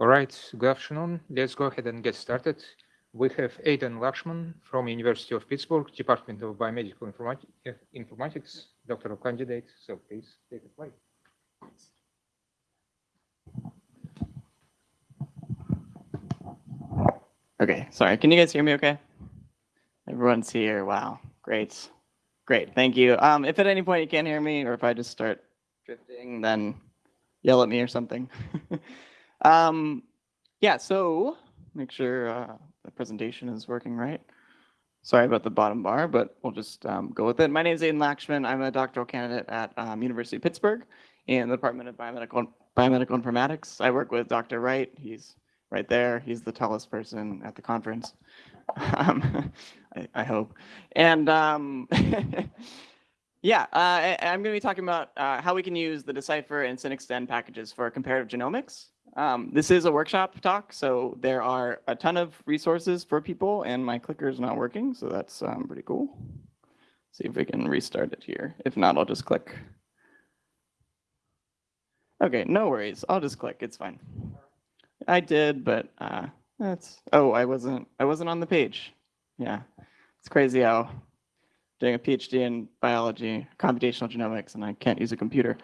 All right, good afternoon. Let's go ahead and get started. We have Aidan Lakshman from University of Pittsburgh, Department of Biomedical Informati Informatics, doctoral candidate. So please take it away. Okay, sorry. Can you guys hear me okay? Everyone's here. Wow, great. Great, thank you. Um, if at any point you can't hear me or if I just start drifting, then yell at me or something. um, yeah, so make sure uh, the presentation is working right. Sorry about the bottom bar, but we'll just um, go with it. My name is Aidan Lakshman. I'm a doctoral candidate at um, University of Pittsburgh in the Department of Biomedical, Biomedical Informatics. I work with Dr. Wright. He's right there. He's the tallest person at the conference, um, I, I, hope. And um, yeah, uh, I, am going to be talking about uh, how we can use the Decipher and SynExtend packages for comparative genomics. Um, this is a workshop talk, so there are a ton of resources for people, and my clicker is not working, so that's um, pretty cool. See if we can restart it here. If not, I'll just click. Okay, no worries. I'll just click. It's fine. I did, but uh, that's oh, I wasn't I wasn't on the page. Yeah, it's crazy how doing a PhD in biology, computational genomics, and I can't use a computer.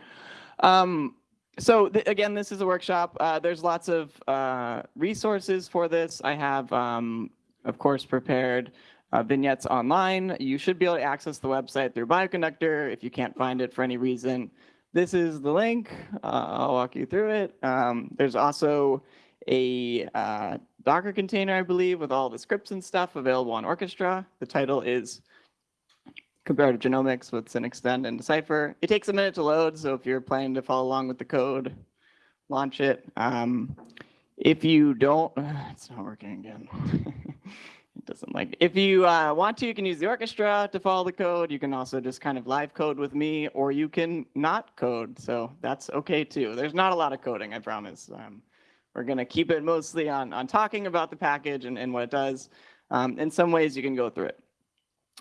Um, so th again, this is a workshop. Uh, there's lots of uh, resources for this. I have, um, of course, prepared uh, vignettes online. You should be able to access the website through Bioconductor if you can't find it for any reason. This is the link. Uh, I'll walk you through it. Um, there's also a uh, Docker container, I believe, with all the scripts and stuff available on Orchestra. The title is Comparative Genomics with SynExtend and Decipher. It takes a minute to load, so if you're planning to follow along with the code, launch it. Um, if you don't, it's not working again. it doesn't like. If you uh, want to, you can use the orchestra to follow the code. You can also just kind of live code with me, or you can not code. So that's okay too. There's not a lot of coding, I promise. Um, we're to keep it mostly on, on talking about the package and, and what it does. Um, in some ways, you can go through it.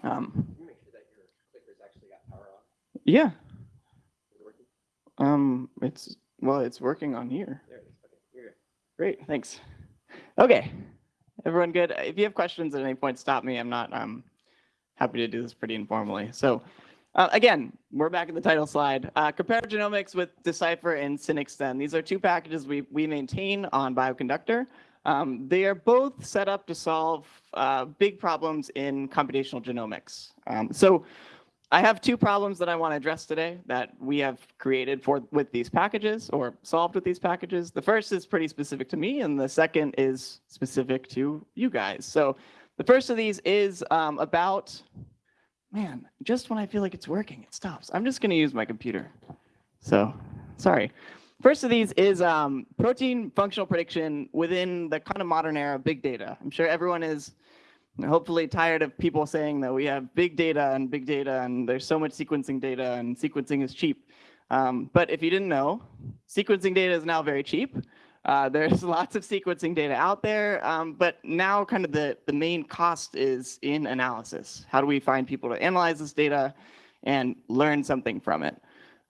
Um, yeah. Um, it's well, it's working on here. Okay, Great, thanks. Okay, everyone good? If you have questions at any point, stop me. I'm not. I'm happy to do this pretty informally. So uh, again, we're back in the title slide. Uh, comparative genomics with Decipher and SynExtend. These are two packages we, we maintain on Bioconductor. Um, they are both set up to solve uh, big problems in computational genomics. Um, so I have two problems that I want to address today that we have created for with these packages or solved with these packages. The first is pretty specific to me, and the second is specific to you guys. So the first of these is um, about man, just when I feel like it's working, it stops. I'm just going to use my computer. So sorry. First of these is um, protein functional prediction within the kind of modern era of big data. I'm sure everyone is hopefully tired of people saying that we have big data and big data and there's so much sequencing data and sequencing is cheap. Um, but if you didn't know, sequencing data is now very cheap. Uh, there's lots of sequencing data out there, um, but now kind of the, the main cost is in analysis. How do we find people to analyze this data and learn something from it?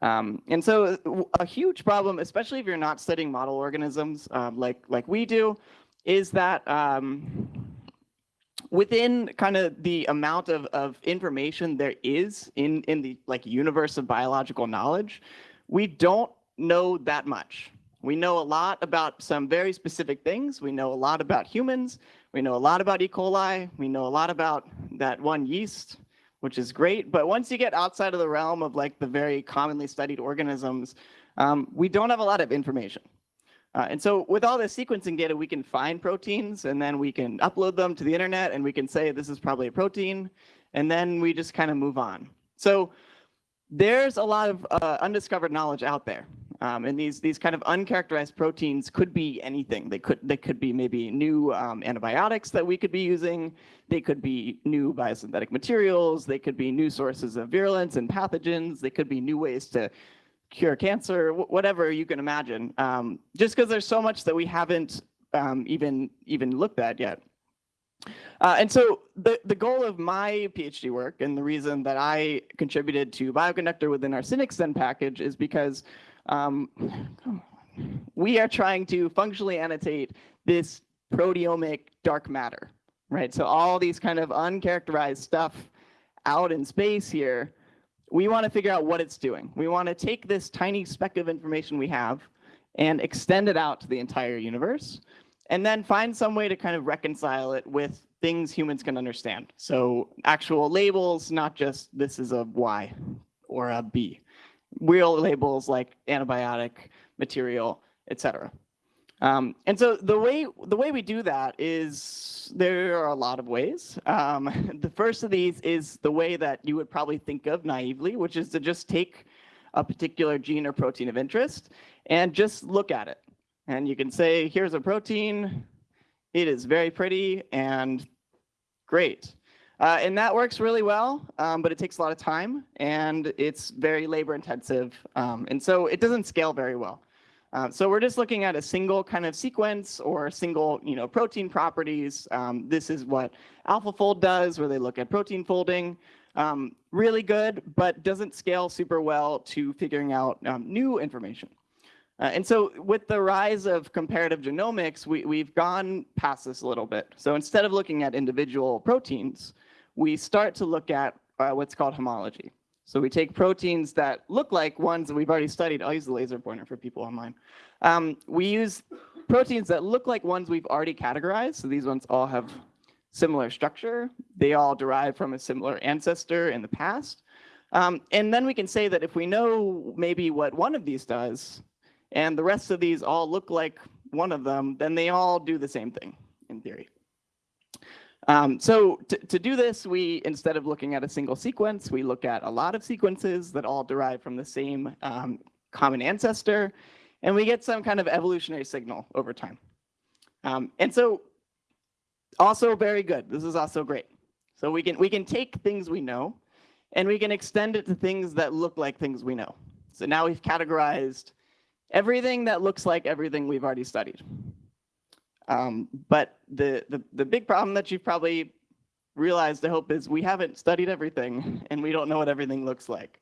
Um, and so a huge problem, especially if you're not studying model organisms um, like, like we do, is that um, within kind of the amount of, of information there is in, in the like universe of biological knowledge, we don't know that much. We know a lot about some very specific things. We know a lot about humans. We know a lot about E. coli. We know a lot about that one yeast, which is great. But once you get outside of the realm of like the very commonly studied organisms, um, we don't have a lot of information. Uh, and so with all this sequencing data, we can find proteins and then we can upload them to the internet and we can say this is probably a protein. And then we just kind of move on. So there's a lot of uh, undiscovered knowledge out there. Um, and these these kind of uncharacterized proteins could be anything. They could they could be maybe new um, antibiotics that we could be using. They could be new biosynthetic materials. They could be new sources of virulence and pathogens. They could be new ways to cure cancer, whatever you can imagine. Um, just because there's so much that we haven't um, even even looked at yet. Uh, and so the, the goal of my PhD work and the reason that I contributed to Bioconductor within our SynExtend package is because um, we are trying to functionally annotate this proteomic dark matter, right? So all these kind of uncharacterized stuff out in space here, we want to figure out what it's doing. We want to take this tiny speck of information we have and extend it out to the entire universe, and then find some way to kind of reconcile it with things humans can understand. So actual labels, not just this is a Y or a B. Real labels like antibiotic, material, etc. Um, and so the way the way we do that is there are a lot of ways. Um, the first of these is the way that you would probably think of naively, which is to just take a particular gene or protein of interest and just look at it. And you can say, here's a protein. It is very pretty and great. Uh, and that works really well, um, but it takes a lot of time and it's very labor intensive. Um, and so it doesn't scale very well. Uh, so we're just looking at a single kind of sequence or single, you know, protein properties. Um, this is what AlphaFold does, where they look at protein folding. Um, really good, but doesn't scale super well to figuring out um, new information. Uh, and so with the rise of comparative genomics, we, we've gone past this a little bit. So instead of looking at individual proteins, we start to look at uh, what's called homology. So we take proteins that look like ones that we've already studied. I'll use the laser pointer for people online. Um, we use proteins that look like ones we've already categorized. So these ones all have similar structure. They all derive from a similar ancestor in the past. Um, and then we can say that if we know maybe what one of these does, and the rest of these all look like one of them, then they all do the same thing in theory. Um, so to, to do this, we, instead of looking at a single sequence, we look at a lot of sequences that all derive from the same um, common ancestor, and we get some kind of evolutionary signal over time. Um, and so also very good. This is also great. So we can, we can take things we know, and we can extend it to things that look like things we know. So now we've categorized everything that looks like everything we've already studied. Um, but the, the, the big problem that you've probably realized, I hope, is we haven't studied everything and we don't know what everything looks like.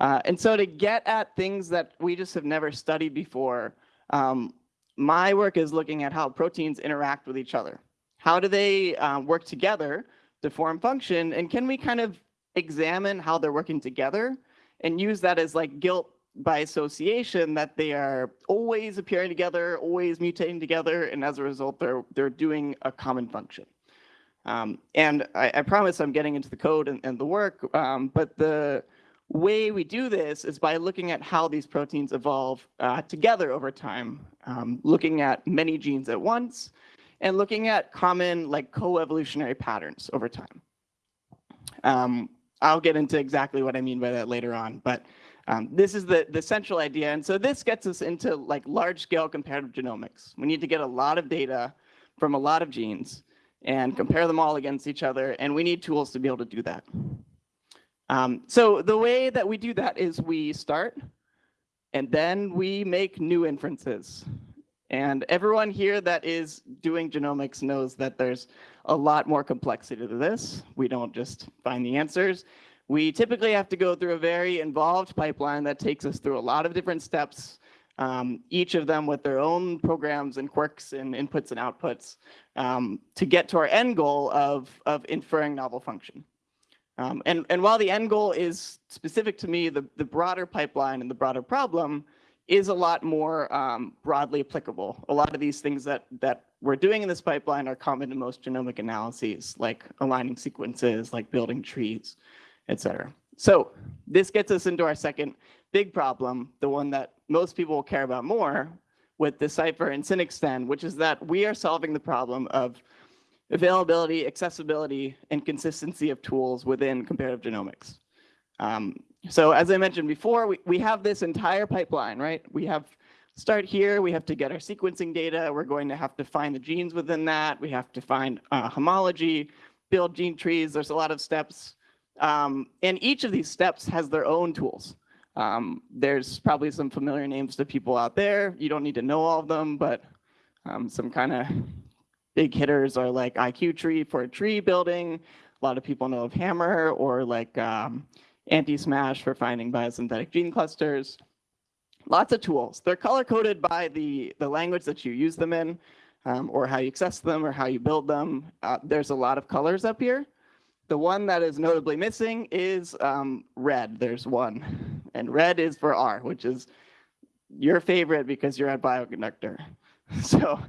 Uh, and so to get at things that we just have never studied before, um, my work is looking at how proteins interact with each other. How do they uh, work together to form function? And can we kind of examine how they're working together and use that as like guilt by association that they are always appearing together, always mutating together, and as a result, they're they're doing a common function. Um, and I, I, promise I'm getting into the code and, and the work, um, but the way we do this is by looking at how these proteins evolve uh, together over time, um, looking at many genes at once, and looking at common like co-evolutionary patterns over time. Um, I'll get into exactly what I mean by that later on, but um, this is the, the central idea. And so this gets us into like large scale comparative genomics. We need to get a lot of data from a lot of genes and compare them all against each other. And we need tools to be able to do that. Um, so the way that we do that is we start and then we make new inferences. And everyone here that is doing genomics knows that there's a lot more complexity to this. We don't just find the answers. We typically have to go through a very involved pipeline that takes us through a lot of different steps, um, each of them with their own programs and quirks and inputs and outputs um, to get to our end goal of, of inferring novel function. Um, and, and while the end goal is specific to me, the, the broader pipeline and the broader problem is a lot more um, broadly applicable. A lot of these things that, that we're doing in this pipeline are common to most genomic analyses, like aligning sequences, like building trees etc. So this gets us into our second big problem, the one that most people will care about more with Decipher and SynExtend, which is that we are solving the problem of availability, accessibility, and consistency of tools within comparative genomics. Um, so as I mentioned before, we, we have this entire pipeline, right? We have start here, we have to get our sequencing data, we're going to have to find the genes within that, we have to find uh, homology, build gene trees, there's a lot of steps. Um, and each of these steps has their own tools. Um, there's probably some familiar names to people out there. You don't need to know all of them, but um, some kind of big hitters are like IQ-Tree for tree building. A lot of people know of HMMER or like um, antiSMASH for finding biosynthetic gene clusters. lots of tools. They're color coded by the, the language that you use them in, um, or how you access them, or how you build them. Uh, there's a lot of colors up here. The one that is notably missing is um, red. There's one, and red is for R, which is your favorite because you're at Bioconductor. So,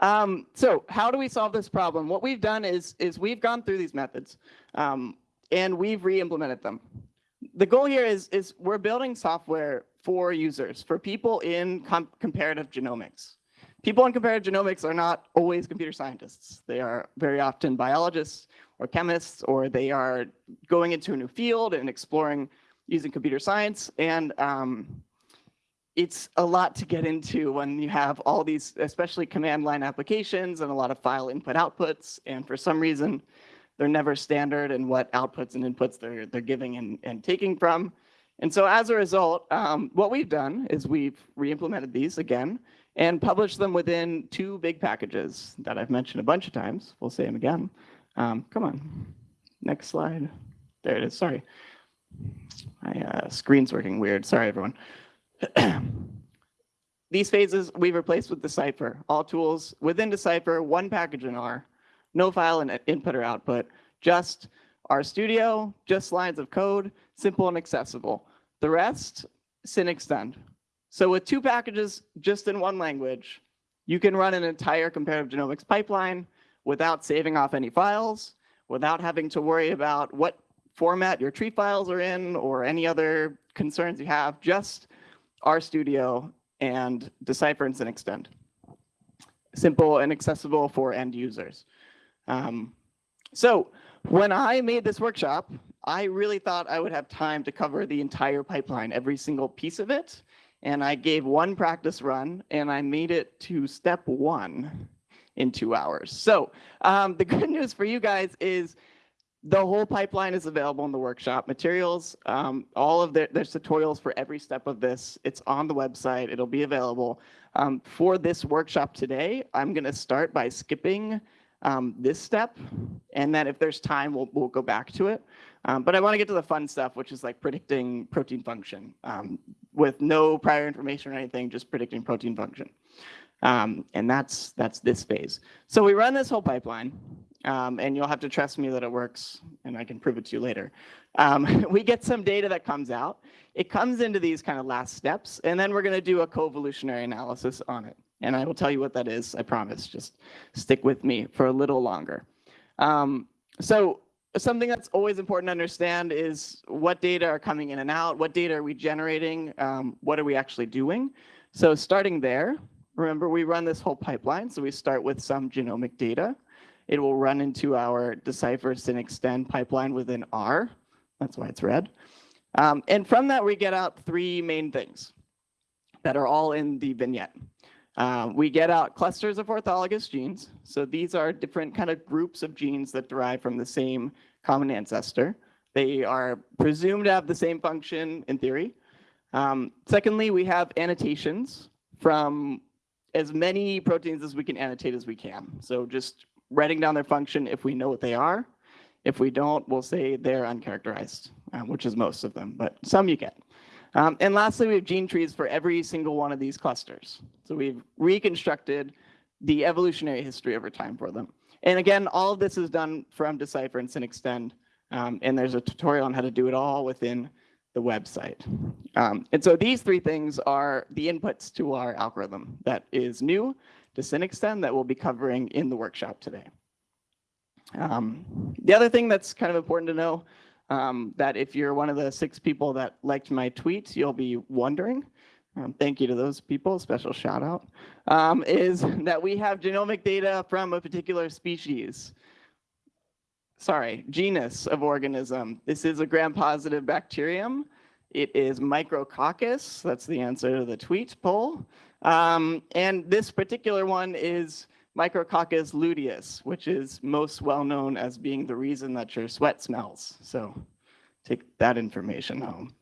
um, so how do we solve this problem? What we've done is is we've gone through these methods, um, and we've re-implemented them. The goal here is is we're building software for users, for people in com comparative genomics. People in comparative genomics are not always computer scientists. They are very often biologists or chemists, or they are going into a new field and exploring using computer science. And um, it's a lot to get into when you have all these, especially command line applications and a lot of file input outputs. And for some reason, they're never standard in what outputs and inputs they're, they're giving and, and taking from. And so as a result, um, what we've done is we've re-implemented these again and published them within two big packages that I've mentioned a bunch of times. We'll say them again. Um, come on, next slide. There it is, sorry. My uh, screen's working weird, sorry everyone. These phases we've replaced with Decipher. All tools within Decipher, one package in R, no file and input or output, just R Studio, just lines of code, simple and accessible. The rest, SynExtend. So with two packages just in one language, you can run an entire comparative genomics pipeline without saving off any files, without having to worry about what format your tree files are in or any other concerns you have, just RStudio and Decipher and SynExtend. Simple and accessible for end users. Um, so when I made this workshop, I really thought I would have time to cover the entire pipeline, every single piece of it. And I gave one practice run and I made it to step one in two hours. So um, the good news for you guys is the whole pipeline is available in the workshop materials. Um, all of the, there's tutorials for every step of this. It's on the website. It'll be available. Um, for this workshop today, I'm going to start by skipping um, this step, and then if there's time, we'll, we'll go back to it. Um, but I want to get to the fun stuff, which is like predicting protein function um, with no prior information or anything, just predicting protein function. Um, and that's that's this phase. So we run this whole pipeline, um, and you'll have to trust me that it works, and I can prove it to you later. Um, we get some data that comes out. It comes into these kind of last steps, and then we're going to do a co-evolutionary analysis on it. And I will tell you what that is, I promise. Just stick with me for a little longer. Um, so something that's always important to understand is what data are coming in and out, what data are we generating, um, what are we actually doing. So starting there, remember we run this whole pipeline. So we start with some genomic data. It will run into our Decipher SynExtend pipeline within R. That's why it's red. Um, and from that, we get out three main things that are all in the vignette. Um, we get out clusters of orthologous genes. So these are different kind of groups of genes that derive from the same common ancestor. They are presumed to have the same function in theory. Um, secondly, we have annotations from as many proteins as we can annotate as we can. So just writing down their function if we know what they are. If we don't, we'll say they're uncharacterized, uh, which is most of them, but some you get. Um, and lastly, we have gene trees for every single one of these clusters. So we've reconstructed the evolutionary history over time for them. And again, all of this is done from Decipher and SynExtend. Um, and there's a tutorial on how to do it all within the website. Um, and so these three things are the inputs to our algorithm that is new to SynExtend that we'll be covering in the workshop today. Um, the other thing that's kind of important to know um, that if you're one of the six people that liked my tweet, you'll be wondering, um, thank you to those people, special shout out, um, is that we have genomic data from a particular species. Sorry, genus of organism. This is a gram-positive bacterium. It is Micrococcus. That's the answer to the tweet poll. Um, and this particular one is Micrococcus luteus, which is most well known as being the reason that your sweat smells. So take that information home.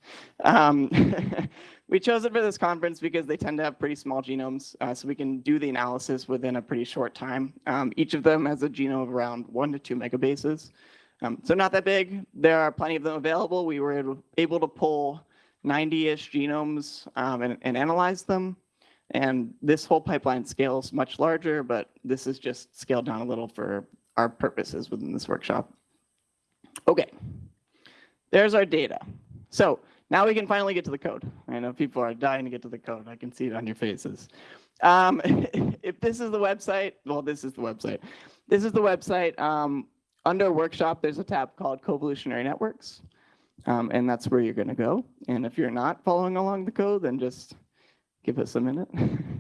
Um, we chose it for this conference because they tend to have pretty small genomes, uh, so we can do the analysis within a pretty short time. Um, each of them has a genome of around one to two megabases. Um, so not that big. There are plenty of them available. We were able to pull 90-ish genomes um, and, and analyze them. And this whole pipeline scales much larger, but this is just scaled down a little for our purposes within this workshop. Okay, there's our data. So now we can finally get to the code. I know people are dying to get to the code. I can see it on your faces. Um, if this is the website, well, this is the website. This is the website. Um, under workshop, there's a tab called Coevolutionary Networks. Um, and that's where you're going to go. And if you're not following along the code, then just give us a minute.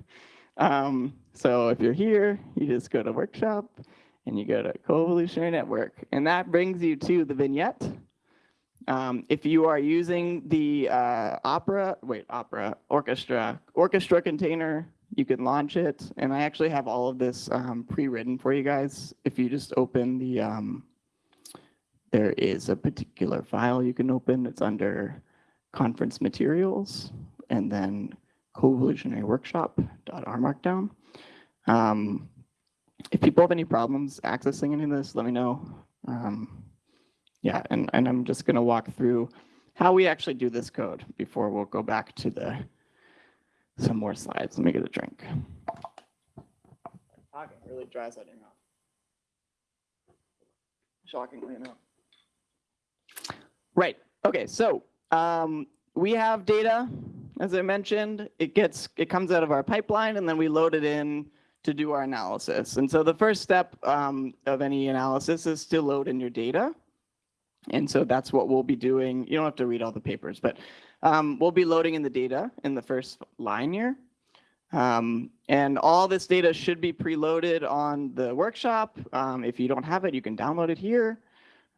um, so if you're here, you just go to workshop and you go to Coevolutionary Network. And that brings you to the vignette. Um, if you are using the uh, Opera, wait, Opera, Orchestra, Orchestra container, you can launch it. And I actually have all of this um, pre-written for you guys. If you just open the, um, there is a particular file you can open. It's under conference materials and then coevolutionary workshop.r markdown. Um, if people have any problems accessing any of this, let me know. Yeah, and, and I'm just gonna walk through how we actually do this code before we'll go back to the some more slides. Let me get a drink. Talking really dries out your mouth. Shockingly enough. Right. Okay. So um, we have data, as I mentioned. It gets it comes out of our pipeline, and then we load it in to do our analysis. And so the first step um, of any analysis is to load in your data. And so that's what we'll be doing. You don't have to read all the papers, but um, we'll be loading in the data in the first line here. Um, and all this data should be preloaded on the workshop. Um, if you don't have it, you can download it here.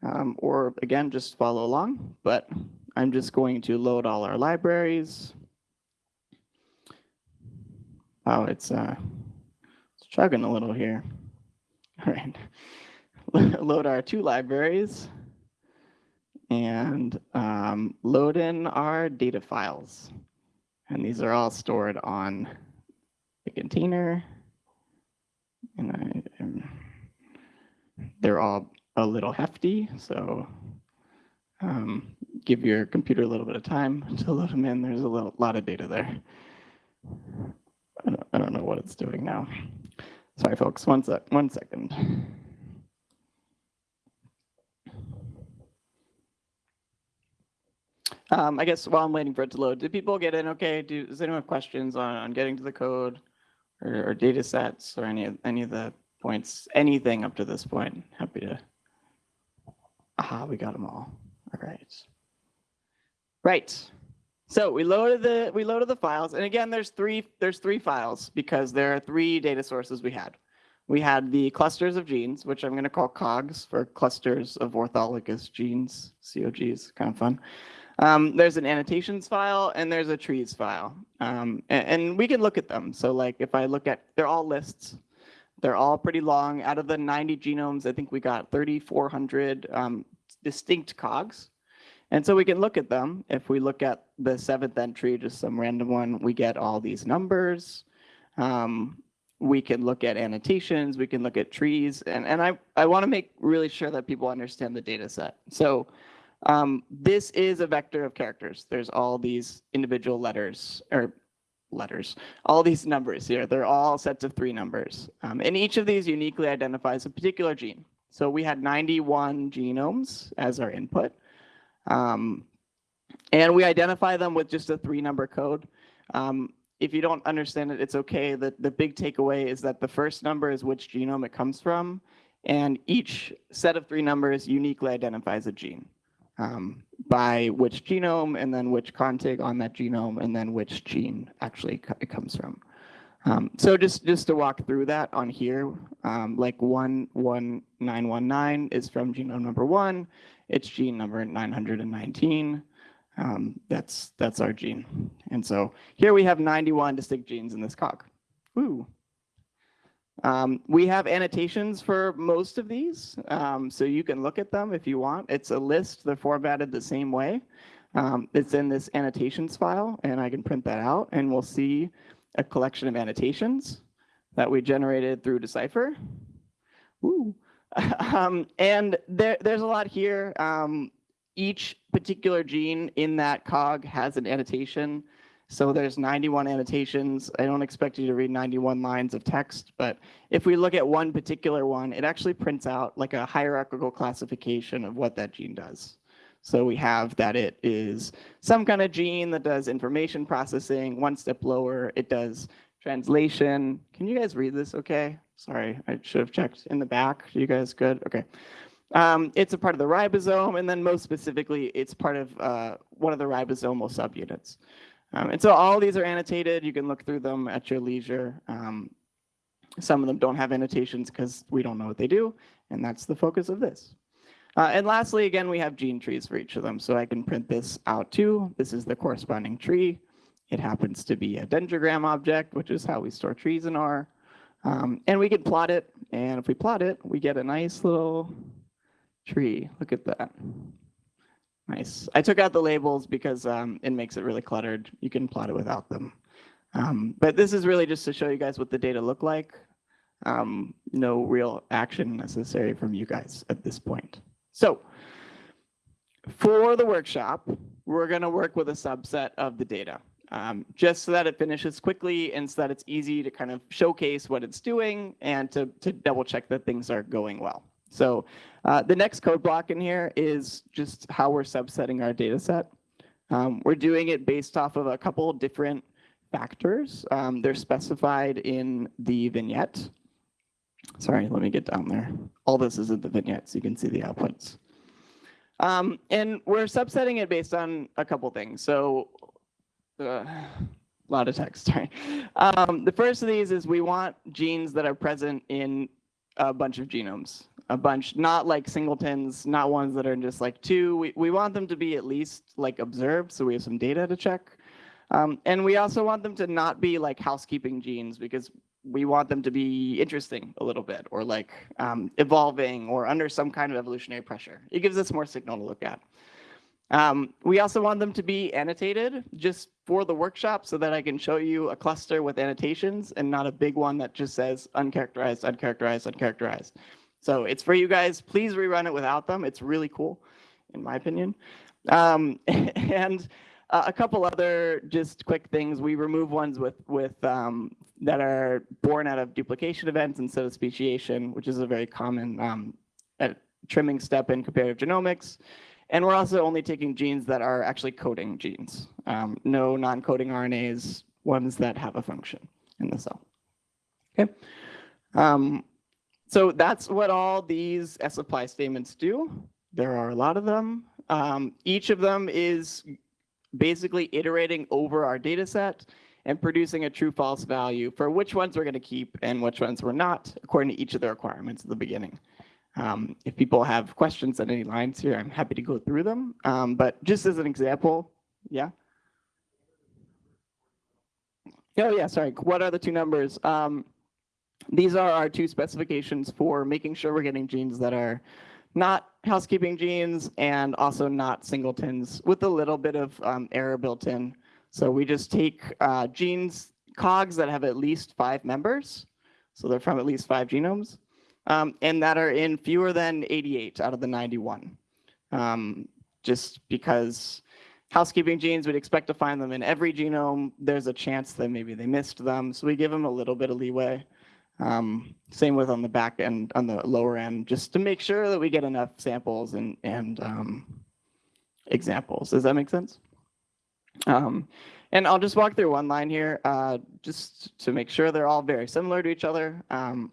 Um, or again, just follow along. But I'm just going to load all our libraries. Oh, it's, uh, it's chugging a little here. All right. load our two libraries and um, load in our data files. And these are all stored on the container. And I, um, they're all a little hefty, so um, give your computer a little bit of time to load them in. There's a little, lot of data there. I don't, I don't know what it's doing now. Sorry, folks, one, sec, one second. Um, I guess while I'm waiting for it to load, did people get in okay? Do, does anyone have questions on, on getting to the code or, or data sets or any of, any of the points, anything up to this point? Happy to. Aha, we got them all. All right. Right. So we loaded the we loaded the files, and again, there's three there's three files because there are three data sources we had. We had the clusters of genes, which I'm going to call COGs for clusters of orthologous genes, COGs, kind of fun. Um, there's an annotations file and there's a trees file. Um, and, and, we can look at them. So like if I look at, they're all lists. They're all pretty long. Out of the 90 genomes, I think we got 3,400 um, distinct COGs. And so we can look at them. If we look at the seventh entry, just some random one, we get all these numbers. Um, we can look at annotations, we can look at trees, and, and I, I want to make really sure that people understand the data set. So um, this is a vector of characters. There's all these individual letters or letters, all these numbers here. They're all sets of three numbers. Um, and each of these uniquely identifies a particular gene. So we had 91 genomes as our input. Um, and we identify them with just a three number code. Um, if you don't understand it, it's okay. The, the big takeaway is that the first number is which genome it comes from. And each set of three numbers uniquely identifies a gene um, by which genome and then which contig on that genome and then which gene actually it comes from. Um, so just, just to walk through that on here, um, like 11919 is from genome number one, it's gene number 919. Um, that's, that's our gene. And so here we have 91 distinct genes in this cog. Ooh, um, we have annotations for most of these, um, so you can look at them if you want. It's a list, they're formatted the same way. Um, it's in this annotations file, and I can print that out, and we'll see a collection of annotations that we generated through Decipher. Um, and there, there's a lot here. Um, each particular gene in that cog has an annotation. So there's 91 annotations. I don't expect you to read 91 lines of text, but if we look at one particular one, it actually prints out like a hierarchical classification of what that gene does. So we have that it is some kind of gene that does information processing. One step lower, it does translation. Can you guys read this okay? Sorry, I should have checked in the back. You guys good? Okay. Um, it's a part of the ribosome, and then most specifically, it's part of uh, one of the ribosomal subunits. Um, and so all these are annotated. You can look through them at your leisure. Um, some of them don't have annotations because we don't know what they do, and that's the focus of this. Uh, and lastly, again, we have gene trees for each of them. So I can print this out too. This is the corresponding tree. It happens to be a dendrogram object, which is how we store trees in R. Um, and we can plot it. And if we plot it, we get a nice little tree. Look at that. Nice. I took out the labels because um, it makes it really cluttered. You can plot it without them. Um, but this is really just to show you guys what the data look like. Um, no real action necessary from you guys at this point. So for the workshop, we're going to work with a subset of the data. Um, just so that it finishes quickly and so that it's easy to kind of showcase what it's doing and to, to double check that things are going well. So uh, the next code block in here is just how we're subsetting our data set. Um, we're doing it based off of a couple different factors. Um, they're specified in the vignette. Sorry, let me get down there. All this is in the vignette, so you can see the outputs. Um, and we're subsetting it based on a couple things. So uh, a lot of text, sorry. Um, the first of these is we want genes that are present in a bunch of genomes, a bunch, not like singletons, not ones that are just like two. We, we want them to be at least like observed, so we have some data to check. Um, and we also want them to not be like housekeeping genes because we want them to be interesting a little bit or like um, evolving or under some kind of evolutionary pressure. It gives us more signal to look at. Um, we also want them to be annotated just for the workshop so that I can show you a cluster with annotations and not a big one that just says uncharacterized, uncharacterized, uncharacterized. So it's for you guys. Please rerun it without them. It's really cool, in my opinion. Um, and uh, a couple other just quick things. We remove ones with with um, that are born out of duplication events instead of speciation, which is a very common um, trimming step in comparative genomics. And we're also only taking genes that are actually coding genes. Um, no non-coding RNAs, ones that have a function in the cell. Okay. Um, so that's what all these sapply statements do. There are a lot of them. Um, each of them is basically iterating over our data set and producing a true false value for which ones we're going to keep and which ones we're not, according to each of the requirements at the beginning. Um, if people have questions on any lines here, I'm happy to go through them. Um, but just as an example, yeah. Oh yeah, sorry. What are the two numbers? Um, these are our two specifications for making sure we're getting genes that are not housekeeping genes and also not singletons with a little bit of um, error built in. So we just take uh, genes, cogs that have at least five members. So they're from at least five genomes um, and that are in fewer than 88 out of the 91. Um, just because housekeeping genes, we'd expect to find them in every genome. There's a chance that maybe they missed them. So we give them a little bit of leeway. Um, same with on the back end, on the lower end, just to make sure that we get enough samples and, and um, examples. Does that make sense? Um, and I'll just walk through one line here, uh, just to make sure they're all very similar to each other. Um,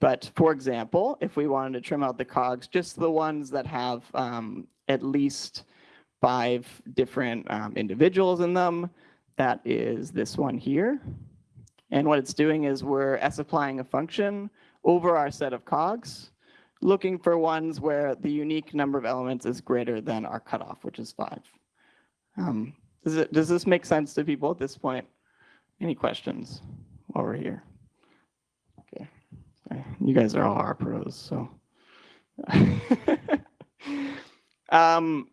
but for example, if we wanted to trim out the cogs, just the ones that have um, at least five different um, individuals in them, that is this one here. And what it's doing is we're S-applying a function over our set of cogs, looking for ones where the unique number of elements is greater than our cutoff, which is five. Um, does, it, does this make sense to people at this point? Any questions while we're here? Okay, you guys are all our pros, so. um,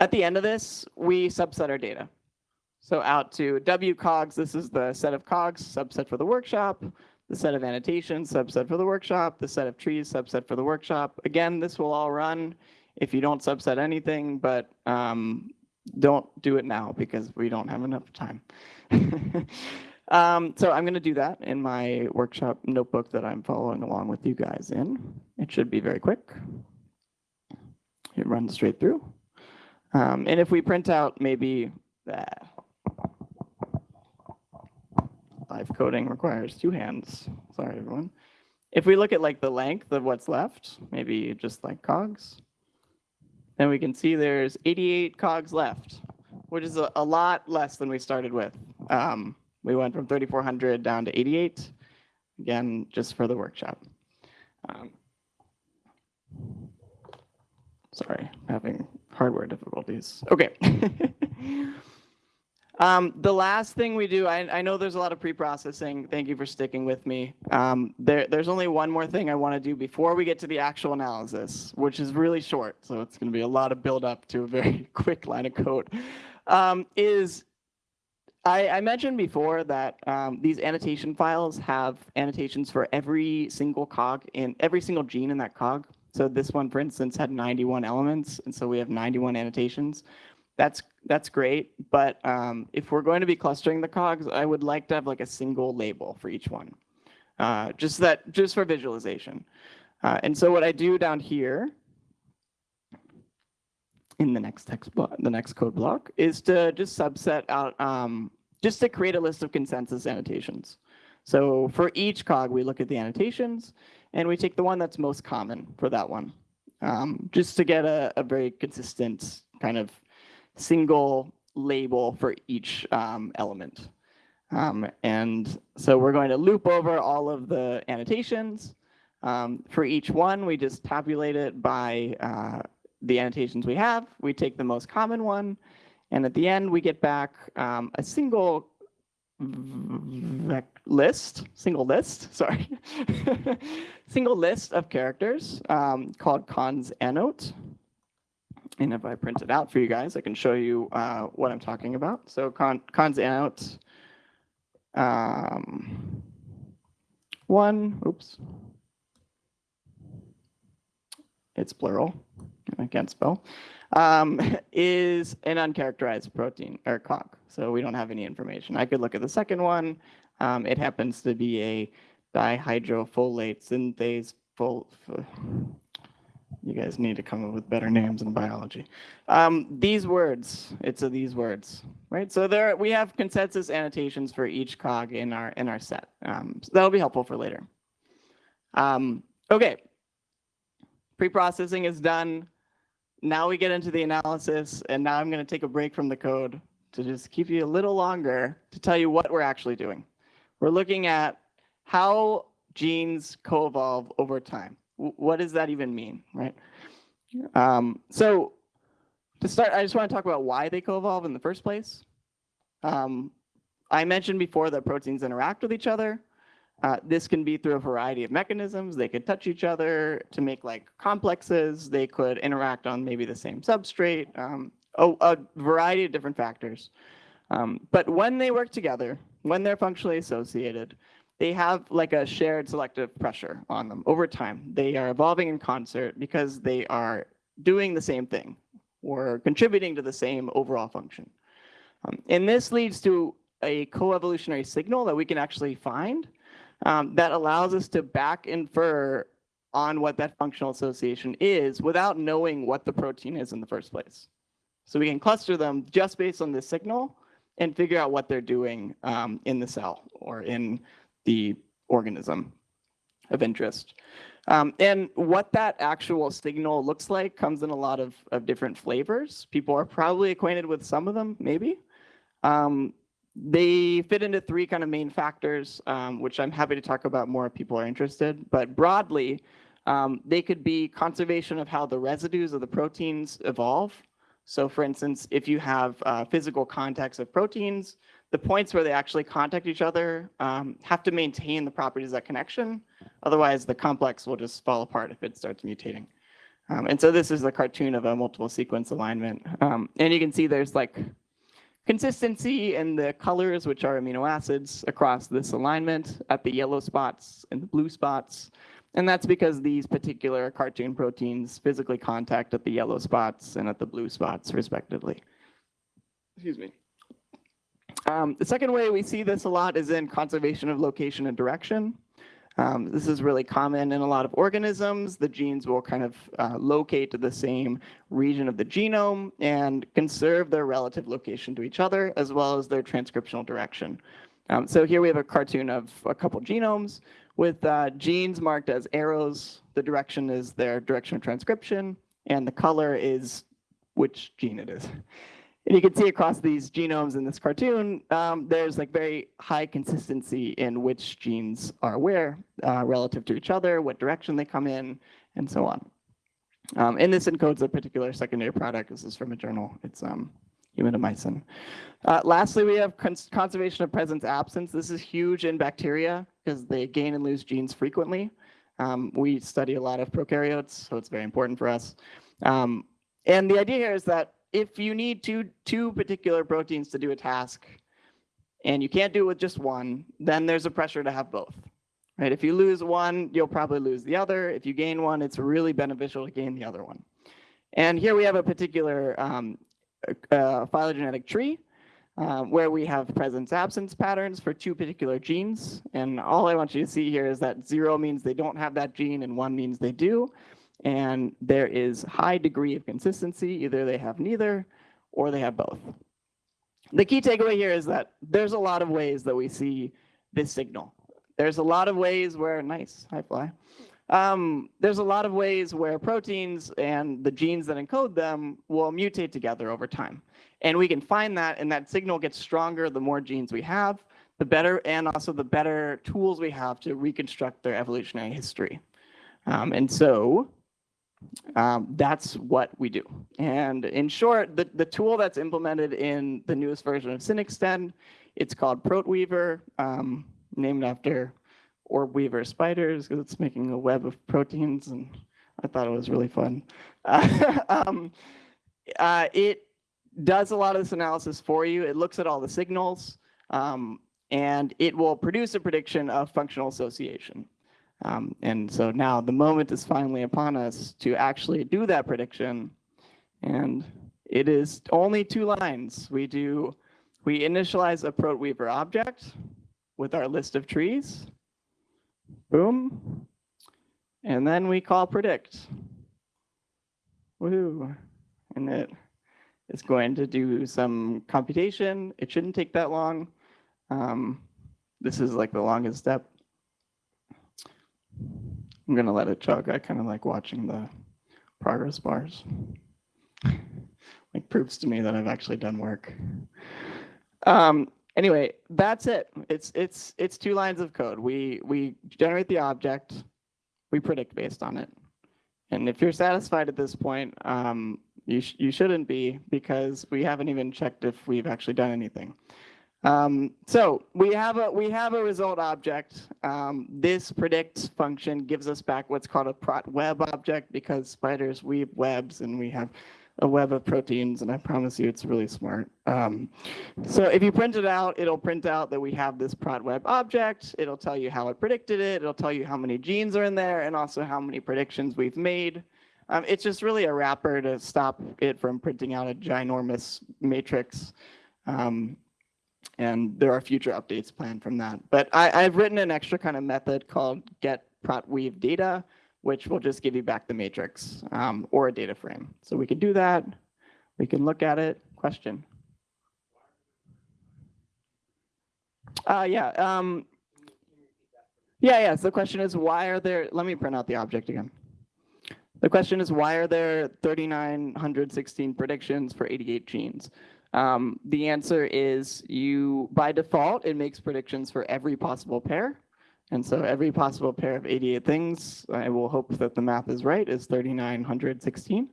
at the end of this, we subset our data. So out to W cogs, this is the set of cogs, subset for the workshop, the set of annotations, subset for the workshop, the set of trees, subset for the workshop. Again, this will all run if you don't subset anything, but um, don't do it now because we don't have enough time. um, so I'm going to do that in my workshop notebook that I'm following along with you guys in. It should be very quick. It runs straight through. Um, and if we print out maybe that live coding requires two hands. Sorry, everyone. If we look at like the length of what's left, maybe just like cogs, then we can see there's 88 cogs left, which is a, a lot less than we started with. Um, we went from 3,400 down to 88, again, just for the workshop. Um, sorry, having hardware difficulties. Okay. Um, the last thing we do, I, I know there's a lot of pre-processing. Thank you for sticking with me. Um, there, there's only one more thing I want to do before we get to the actual analysis, which is really short. So it's going to be a lot of build up to a very quick line of code. Um, is I, I, mentioned before that um, these annotation files have annotations for every single cog in every single gene in that cog. So this one, for instance, had 91 elements, and so we have 91 annotations that's that's great. But um, if we're going to be clustering the cogs, I would like to have like a single label for each one, uh, just that just for visualization. Uh, and so what I do down here in the next text block, the next code block, is to just subset out, um, just to create a list of consensus annotations. So for each cog, we look at the annotations, and we take the one that's most common for that one, um, just to get a, a very consistent kind of single label for each um, element. Um, and so we're going to loop over all of the annotations. Um, for each one, we just tabulate it by uh, the annotations we have. We take the most common one. And at the end, we get back um, a single list, single list, sorry, single list of characters um, called cons annote. And if I print it out for you guys, I can show you uh, what I'm talking about. So con cons out um, one, oops, it's plural, I can't spell, um, is an uncharacterized protein or cog. So we don't have any information. I could look at the second one. Um, it happens to be a dihydrofolate synthase you guys need to come up with better names in biology. Um, these words, it's a these words, right? So there we have consensus annotations for each cog in our in our set. Um, so that'll be helpful for later. Um, okay, pre-processing is done. Now we get into the analysis, and now I'm going to take a break from the code to just keep you a little longer to tell you what we're actually doing. We're looking at how genes co-evolve over time what does that even mean, right? Um, so to start, I just want to talk about why they co-evolve in the first place. Um, I mentioned before that proteins interact with each other. Uh, this can be through a variety of mechanisms. They could touch each other to make like complexes. They could interact on maybe the same substrate, um, a, a, variety of different factors. Um, but when they work together, when they're functionally associated, they have like a shared selective pressure on them over time. They are evolving in concert because they are doing the same thing or contributing to the same overall function. Um, and this leads to a coevolutionary signal that we can actually find um, that allows us to back infer on what that functional association is without knowing what the protein is in the first place. So we can cluster them just based on this signal and figure out what they're doing um, in the cell or in the organism of interest. Um, and what that actual signal looks like comes in a lot of, of different flavors. People are probably acquainted with some of them, maybe. Um, they fit into three kind of main factors, um, which I'm happy to talk about more if people are interested. But broadly, um, they could be conservation of how the residues of the proteins evolve. So for instance, if you have uh, physical contacts of proteins, the points where they actually contact each other um, have to maintain the properties of that connection. Otherwise, the complex will just fall apart if it starts mutating. Um, and so this is a cartoon of a multiple sequence alignment. Um, and you can see there's like consistency in the colors, which are amino acids across this alignment at the yellow spots and the blue spots. And that's because these particular cartoon proteins physically contact at the yellow spots and at the blue spots respectively. Excuse me. Um, the second way we see this a lot is in conservation of location and direction. Um, this is really common in a lot of organisms. The genes will kind of uh, locate to the same region of the genome and conserve their relative location to each other, as well as their transcriptional direction. Um, so here we have a cartoon of a couple genomes with uh, genes marked as arrows. The direction is their direction of transcription, and the color is which gene it is. And you can see across these genomes in this cartoon, um, there's like very high consistency in which genes are where uh, relative to each other, what direction they come in, and so on. Um, and this encodes a particular secondary product. This is from a journal. It's um, humidomycin. Uh, lastly, we have cons conservation of presence absence. This is huge in bacteria because they gain and lose genes frequently. Um, we study a lot of prokaryotes, so it's very important for us. Um, and the idea here is that if you need two, two particular proteins to do a task and you can't do it with just one, then there's a pressure to have both. Right? If you lose one, you'll probably lose the other. If you gain one, it's really beneficial to gain the other one. And here we have a particular um, uh, phylogenetic tree um, where we have presence absence patterns for two particular genes. And all I want you to see here is that zero means they don't have that gene and one means they do and there is high degree of consistency. Either they have neither or they have both. The key takeaway here is that there's a lot of ways that we see this signal. There's a lot of ways where, nice, high fly. Um, there's a lot of ways where proteins and the genes that encode them will mutate together over time. And we can find that and that signal gets stronger the more genes we have, the better, and also the better tools we have to reconstruct their evolutionary history. Um, and so um, that's what we do. And in short, the, the tool that's implemented in the newest version of SynExtend, it's called ProtWeaver, um, named after orb weaver spiders because it's making a web of proteins and I thought it was really fun. Uh, um, uh, it does a lot of this analysis for you. It looks at all the signals um, and it will produce a prediction of functional association. Um, and so now the moment is finally upon us to actually do that prediction. And it is only two lines. We do, we initialize a ProtWeaver object with our list of trees. Boom. And then we call predict. Woo. And it is going to do some computation. It shouldn't take that long. Um, this is like the longest step I'm gonna let it chug. I kind of like watching the progress bars. like proves to me that I've actually done work. Um, anyway, that's it. It's it's it's two lines of code. We we generate the object, we predict based on it. And if you're satisfied at this point, um, you sh you shouldn't be because we haven't even checked if we've actually done anything. Um, so we have a we have a result object. Um, this predict function gives us back what's called a ProtWeb object because spiders weave webs and we have a web of proteins and I promise you it's really smart. Um, so if you print it out, it'll print out that we have this ProtWeb object. It'll tell you how it predicted it. It'll tell you how many genes are in there and also how many predictions we've made. Um, it's just really a wrapper to stop it from printing out a ginormous matrix. Um, and there are future updates planned from that. But I, have written an extra kind of method called get prot weave data, which will just give you back the matrix um, or a data frame. So we can do that. We can look at it. Question? Uh, yeah. Um, yeah, yeah. So the question is, why are there, let me print out the object again. The question is, why are there 3,916 predictions for 88 genes? Um, the answer is you, by default, it makes predictions for every possible pair. And so every possible pair of 88 things, I will hope that the math is right, is 3,916.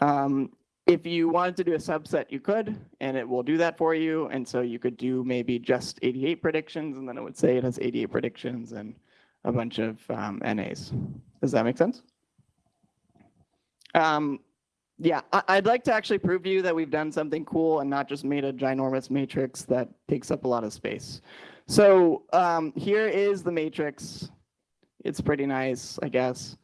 Um, if you wanted to do a subset, you could, and it will do that for you. And so you could do maybe just 88 predictions, and then it would say it has 88 predictions and a bunch of um, NAs. Does that make sense? Um, yeah, I, would like to actually prove to you that we've done something cool and not just made a ginormous matrix that takes up a lot of space. So um, here is the matrix. It's pretty nice, I guess.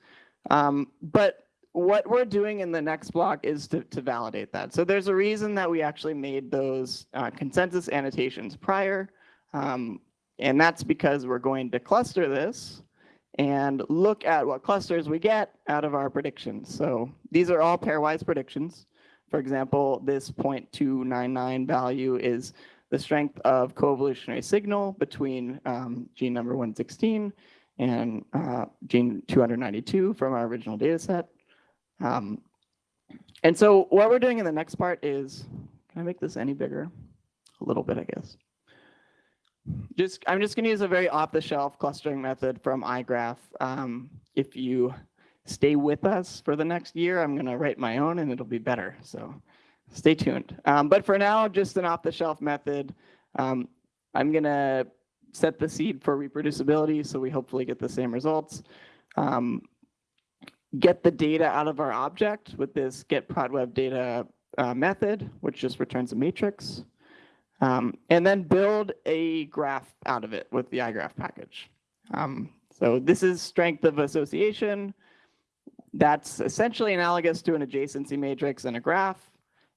Um, but what we're doing in the next block is to, to validate that. So there's a reason that we actually made those uh, consensus annotations prior. Um, and that's because we're going to cluster this and look at what clusters we get out of our predictions. So these are all pairwise predictions. For example, this 0.299 value is the strength of coevolutionary signal between um, gene number 116 and uh, gene 292 from our original data set. Um, and so what we're doing in the next part is, can I make this any bigger? A little bit, I guess. Just, I'm just gonna use a very off-the-shelf clustering method from iGraph. Um, if you stay with us for the next year, I'm gonna write my own and it'll be better, so stay tuned. Um, but for now, just an off-the-shelf method. Um, I'm gonna set the seed for reproducibility, so we hopefully get the same results. Um, get the data out of our object with this get ProtWeb data uh, method, which just returns a matrix. Um, and then build a graph out of it with the iGraph package. Um, so this is strength of association. That's essentially analogous to an adjacency matrix and a graph.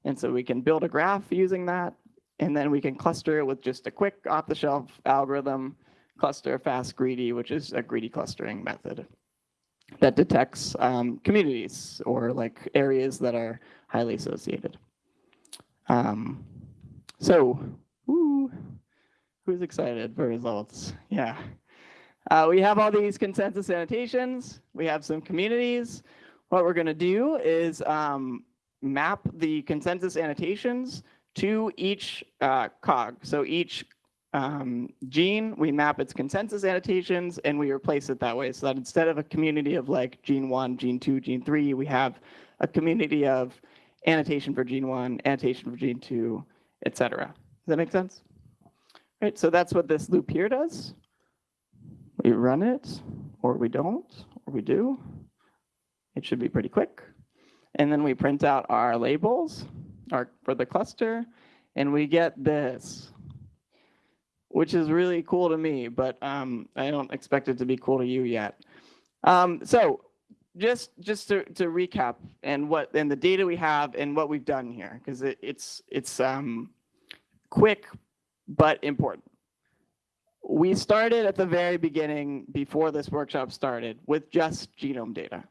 And so we can build a graph using that. And then we can cluster it with just a quick off-the-shelf algorithm, cluster fast greedy, which is a greedy clustering method that detects um, communities or like areas that are highly associated. Um, so, woo, who's excited for results? Yeah. Uh, we have all these consensus annotations. We have some communities. What we're going to do is um, map the consensus annotations to each uh, cog. So each um, gene, we map its consensus annotations and we replace it that way so that instead of a community of like gene one, gene two, gene three, we have a community of annotation for gene one, annotation for gene two, et cetera. Does that make sense? Right, so that's what this loop here does. We run it, or we don't, or we do. It should be pretty quick. And then we print out our labels our, for the cluster, and we get this, which is really cool to me, but um, I don't expect it to be cool to you yet. Um, so just just to, to recap and what and the data we have and what we've done here, because it, it's it's um, quick but important. We started at the very beginning before this workshop started with just genome data.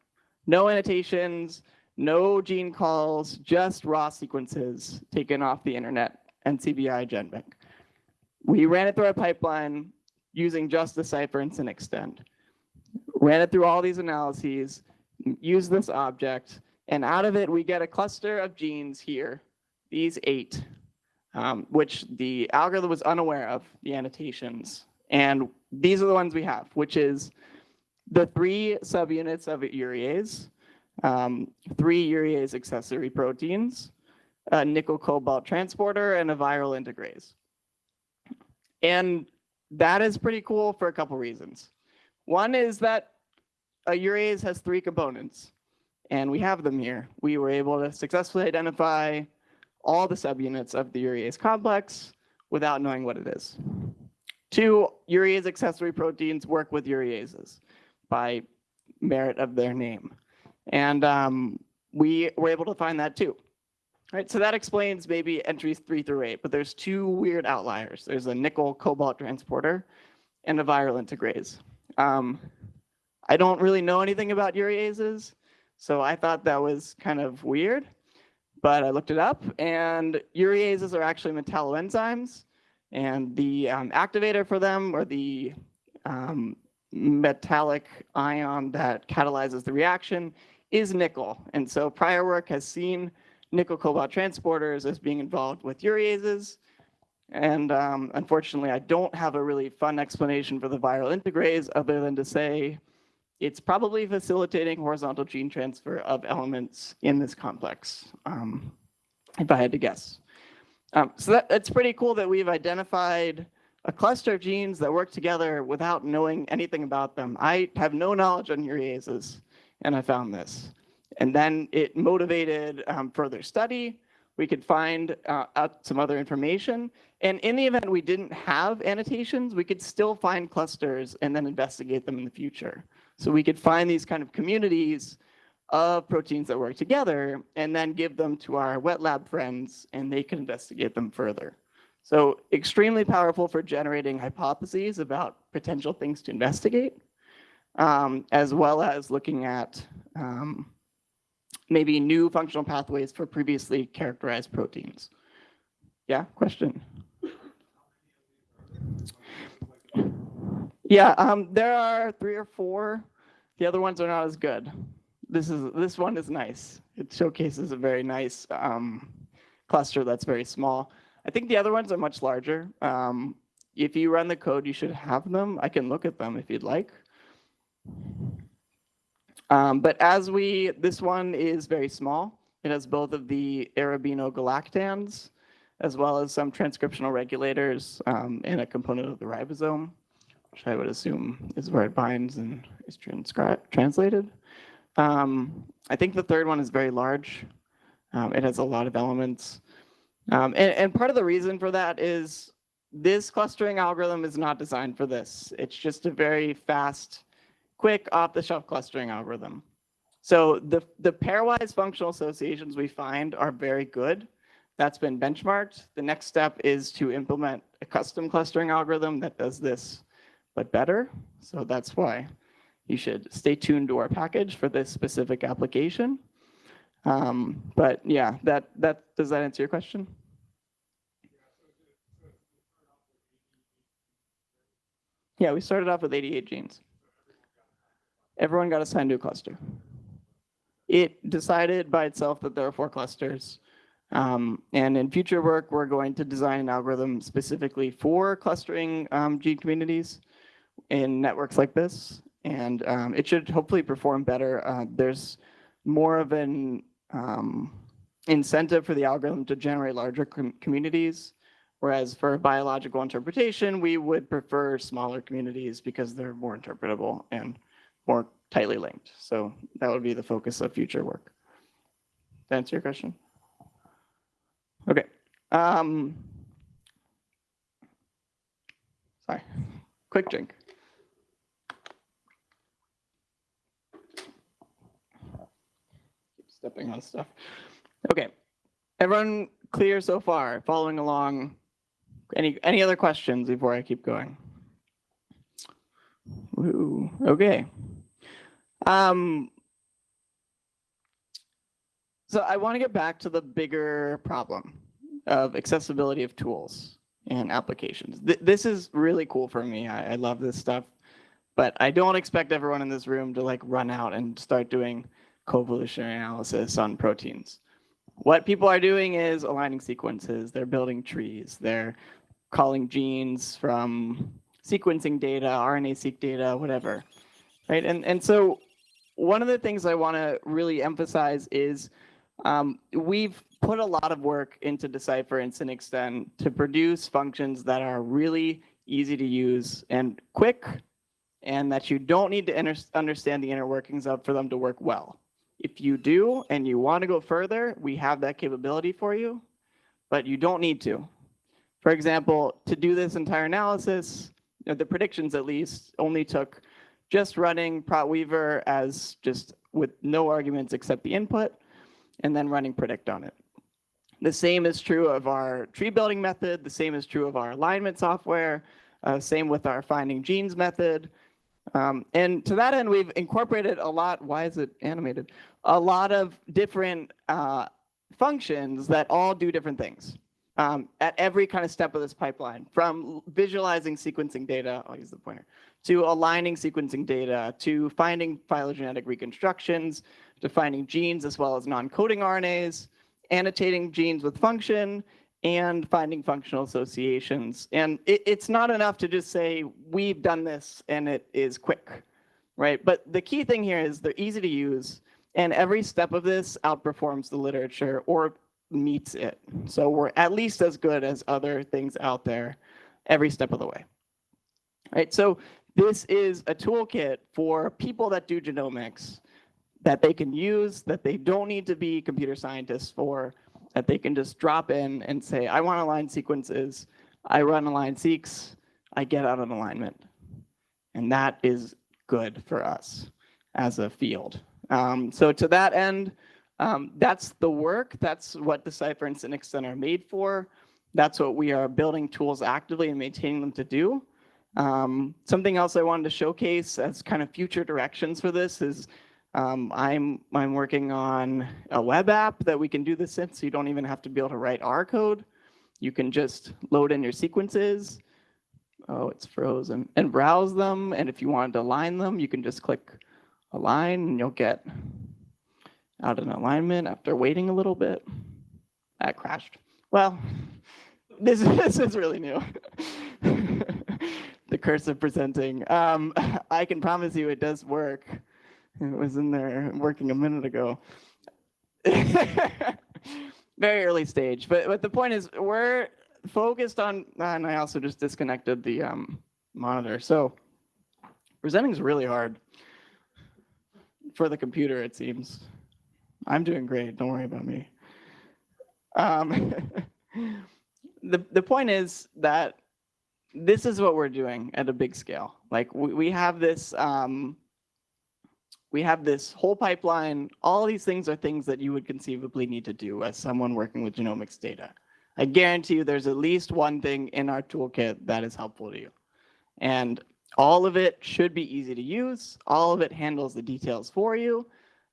No annotations, no gene calls, just raw sequences taken off the internet NCBI GenBank. We ran it through our pipeline using just DECIPHER and SynExtend. Ran it through all these analyses, used this object, and out of it we get a cluster of genes here, these eight, um, which the algorithm was unaware of, the annotations. And these are the ones we have, which is the three subunits of urease, um, three urease accessory proteins, a nickel cobalt transporter, and a viral integrase. And that is pretty cool for a couple reasons. One is that a urease has three components, and we have them here. We were able to successfully identify all the subunits of the urease complex without knowing what it is. Two, urease accessory proteins work with ureases by merit of their name. And um, we were able to find that too. Right, so that explains maybe entries three through eight, but there's two weird outliers. There's a nickel cobalt transporter and a viral integrase. Um, I don't really know anything about ureases, so I thought that was kind of weird, but I looked it up and ureases are actually metalloenzymes and the um, activator for them or the um, metallic ion that catalyzes the reaction is nickel. And so prior work has seen nickel cobalt transporters as being involved with ureases. And um, unfortunately, I don't have a really fun explanation for the viral integrase other than to say it's probably facilitating horizontal gene transfer of elements in this complex, um, if I had to guess. Um, so that, it's pretty cool that we've identified a cluster of genes that work together without knowing anything about them. I have no knowledge on ureases, and I found this. And then it motivated um, further study. We could find uh, out some other information. And in the event we didn't have annotations, we could still find clusters and then investigate them in the future. So we could find these kind of communities of proteins that work together and then give them to our wet lab friends and they can investigate them further. So extremely powerful for generating hypotheses about potential things to investigate, um, as well as looking at um, maybe new functional pathways for previously characterized proteins. Yeah, question? Yeah, um, there are three or four. The other ones are not as good. This is this one is nice. It showcases a very nice um, cluster that's very small. I think the other ones are much larger. Um, if you run the code, you should have them. I can look at them if you'd like. Um, but as we, this one is very small. It has both of the arabinogalactans, as well as some transcriptional regulators um, and a component of the ribosome, which I would assume is where it binds and is transcri- translated. Um, I think the third one is very large. Um, it has a lot of elements. Um, and, and part of the reason for that is this clustering algorithm is not designed for this. It's just a very fast, quick off-the-shelf clustering algorithm. So the, the pairwise functional associations we find are very good. That's been benchmarked. The next step is to implement a custom clustering algorithm that does this, but better. So that's why you should stay tuned to our package for this specific application. Um, but yeah, that, that, does that answer your question? Yeah, we started off with 88 genes. Everyone got assigned to a cluster. It decided by itself that there are four clusters. Um, and in future work, we're going to design an algorithm specifically for clustering um, gene communities in networks like this. And um, it should hopefully perform better. Uh, there's more of an um, incentive for the algorithm to generate larger com communities. Whereas for biological interpretation, we would prefer smaller communities because they're more interpretable and more tightly linked. So that would be the focus of future work. That answer your question? Okay. Um, sorry, quick drink. Keep stepping on stuff. Okay. Everyone clear so far? Following along? Any any other questions before I keep going? Ooh, okay. Um, so I want to get back to the bigger problem of accessibility of tools and applications. Th this is really cool for me. I, I love this stuff, but I don't expect everyone in this room to like run out and start doing coevolutionary analysis on proteins. What people are doing is aligning sequences. They're building trees. They're calling genes from sequencing data, RNA-seq data, whatever, right? And, and so one of the things I want to really emphasize is um, we've put a lot of work into Decipher and SynExtend to produce functions that are really easy to use and quick, and that you don't need to understand the inner workings of for them to work well. If you do and you want to go further, we have that capability for you, but you don't need to. For example, to do this entire analysis, the predictions at least only took just running ProtWeaver as just with no arguments except the input, and then running predict on it. The same is true of our tree building method. The same is true of our alignment software. Uh, same with our finding genes method. Um, and to that end, we've incorporated a lot, why is it animated? A lot of different uh, functions that all do different things um, at every kind of step of this pipeline, from visualizing sequencing data, I'll use the pointer, to aligning sequencing data, to finding phylogenetic reconstructions, to finding genes as well as non-coding RNAs, annotating genes with function, and finding functional associations. And it, it's not enough to just say, we've done this and it is quick, right? But the key thing here is they're easy to use, and every step of this outperforms the literature or meets it. So we're at least as good as other things out there every step of the way. Right, so this is a toolkit for people that do genomics that they can use, that they don't need to be computer scientists for, that they can just drop in and say, I want align sequences. I run AlignSeqs, I get out an alignment. And that is good for us as a field. Um, so to that end, um, that's the work. That's what Decipher and SynExtend are made for. That's what we are building tools actively and maintaining them to do. Um, something else I wanted to showcase as kind of future directions for this is um, I'm I'm working on a web app that we can do this in, so you don't even have to be able to write R code. You can just load in your sequences. Oh, it's frozen and browse them. And if you wanted to align them, you can just click align and you'll get out an alignment after waiting a little bit. That crashed. Well, this, this is really new. the curse of presenting. Um, I can promise you it does work. It was in there working a minute ago. Very early stage, but but the point is we're focused on, and I also just disconnected the um, monitor. So presenting is really hard for the computer, it seems. I'm doing great. Don't worry about me. Um, the the point is that this is what we're doing at a big scale. Like we, we have this um, we have this whole pipeline. All these things are things that you would conceivably need to do as someone working with genomics data. I guarantee you there's at least one thing in our toolkit that is helpful to you. And all of it should be easy to use. All of it handles the details for you.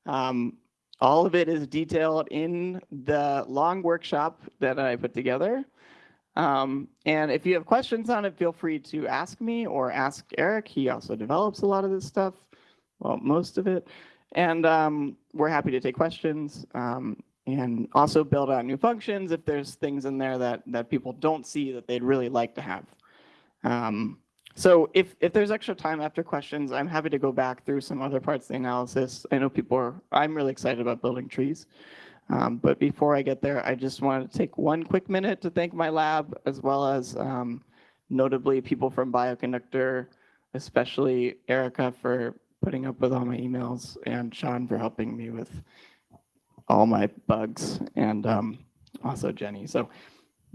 Um, all of it is detailed in the long workshop that I put together. Um, and if you have questions on it, feel free to ask me or ask Eric. He also develops a lot of this stuff, well, most of it. And um, we're happy to take questions um, and also build out new functions if there's things in there that, that people don't see that they'd really like to have. Um, so if, if there's extra time after questions, I'm happy to go back through some other parts of the analysis. I know people are, I'm really excited about building trees. Um, but before I get there, I just wanted to take one quick minute to thank my lab, as well as um, notably people from Bioconductor, especially Erica for putting up with all my emails, and Sean for helping me with all my bugs, and um, also Jenny. So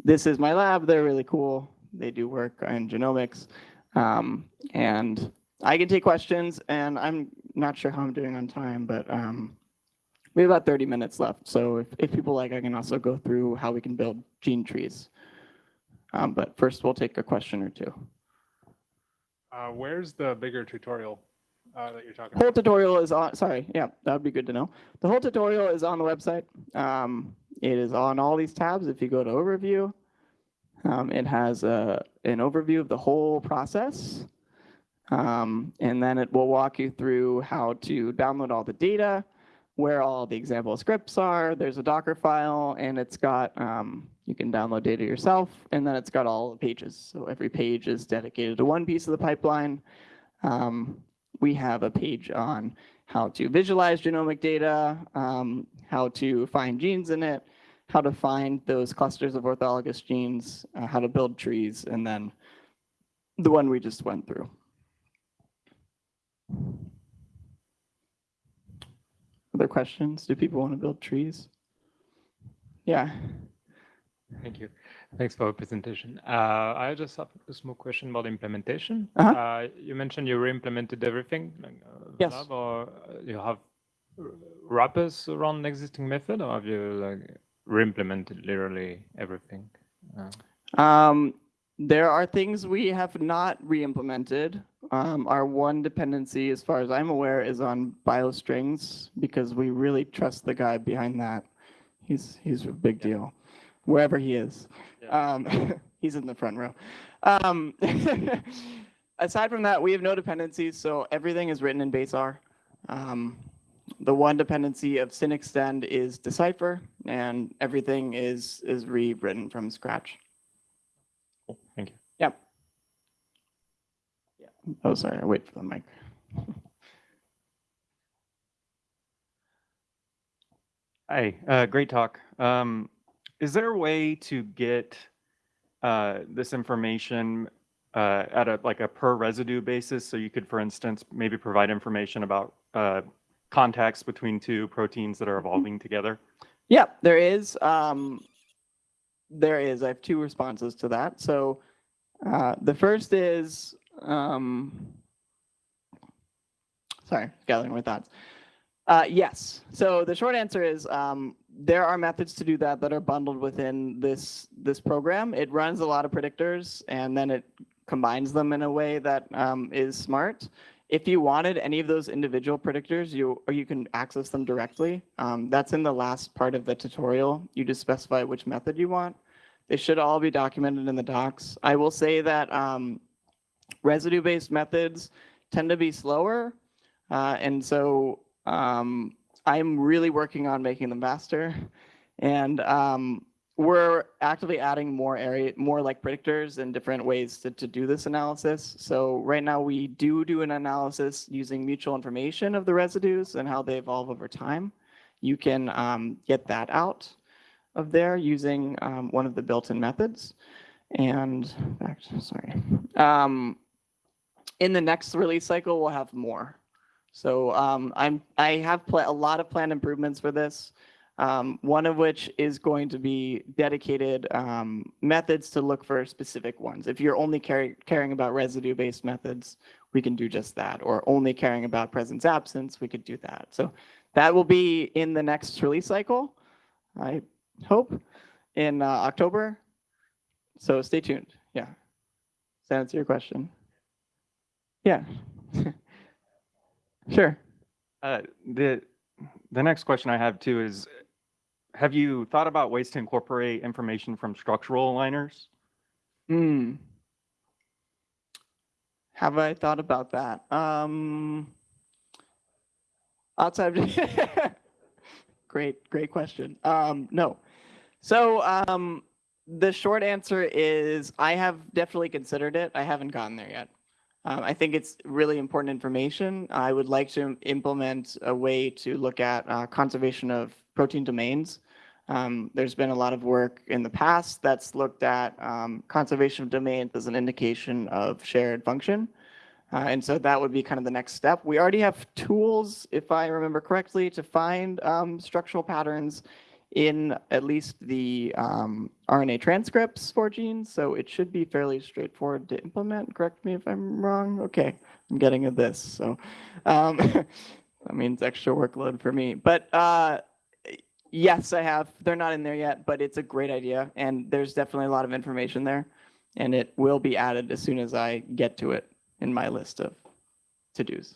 this is my lab. They're really cool. They do work in genomics. Um, and I can take questions, and I'm not sure how I'm doing on time, but um, we have about 30 minutes left. So if, if people like, I can also go through how we can build gene trees. Um, but first, we'll take a question or two. Uh, where's the bigger tutorial uh, that you're talking Whole about? tutorial is on, sorry, yeah, that would be good to know. The whole tutorial is on the website. Um, it is on all these tabs. If you go to overview, um, it has a, an overview of the whole process. Um, and then it will walk you through how to download all the data, where all the example scripts are. There's a Docker file and it's got, um, you can download data yourself and then it's got all the pages. So every page is dedicated to one piece of the pipeline. Um, we have a page on how to visualize genomic data, um, how to find genes in it, how to find those clusters of orthologous genes, uh, how to build trees, and then the one we just went through. Other questions? Do people want to build trees? Yeah. Thank you. Thanks for the presentation. Uh, I just have a small question about implementation. Uh-huh. Uh, you mentioned you re-implemented everything. like, uh, Yes. lab, Or uh, you have wrappers around the existing method, or have you like re-implemented literally everything? Uh, Um, there are things we have not re-implemented. Um, our one dependency, as far as I'm aware, is on Biostrings because we really trust the guy behind that. He's he's a big deal, wherever he is. Um, he's in the front row. Um, aside from that, we have no dependencies, so everything is written in base R. Um, the one dependency of SynExtend is decipher, and everything is is rewritten from scratch. cool. Thank you. Yep. Yeah. Oh, sorry. I wait for the mic. Hi, uh, great talk. Um, is there a way to get uh, this information uh, at a like a per residue basis? So you could, for instance, maybe provide information about uh, contacts between two proteins that are evolving together. Yeah, there is. Um, there is. I have two responses to that. So uh, the first is, um, sorry, gathering my thoughts. Uh, yes. So the short answer is um, there are methods to do that that are bundled within this this program. It runs a lot of predictors and then it combines them in a way that um, is smart. If you wanted any of those individual predictors, you or you can access them directly. Um, that's in the last part of the tutorial. You just specify which method you want. They should all be documented in the docs. I will say that um, residue-based methods tend to be slower, uh, and so um, I'm really working on making them faster. And um, we're actively adding more area, more like predictors and different ways to, to do this analysis. So right now we do do an analysis using mutual information of the residues and how they evolve over time. You can um, get that out of there using um, one of the built-in methods. And back, sorry. Um, in the next release cycle, we'll have more. So um, I'm I have a lot of planned improvements for this. Um, one of which is going to be dedicated um, methods to look for specific ones. If you're only caring about residue-based methods, we can do just that. Or only caring about presence absence, we could do that. So that will be in the next release cycle, I hope, in uh, October. So stay tuned. Yeah. Does that answer your question? Yeah. sure. Uh, the the next question I have too is, have you thought about ways to incorporate information from structural aligners? Hmm. Have I thought about that? Um, outside. great, great question. Um, no. So um, the short answer is I have definitely considered it. I haven't gotten there yet. Um, I think it's really important information. I would like to implement a way to look at uh, conservation of protein domains. Um, there's been a lot of work in the past that's looked at um, conservation of domains as an indication of shared function. Uh, and so that would be kind of the next step. We already have tools, if I remember correctly, to find um, structural patterns in at least the um, RNA transcripts for genes. So it should be fairly straightforward to implement. Correct me if I'm wrong. Okay, I'm getting at this. So um, that means extra workload for me. But uh, yes, I have. They're not in there yet, but it's a great idea. And there's definitely a lot of information there. And it will be added as soon as I get to it in my list of to-dos.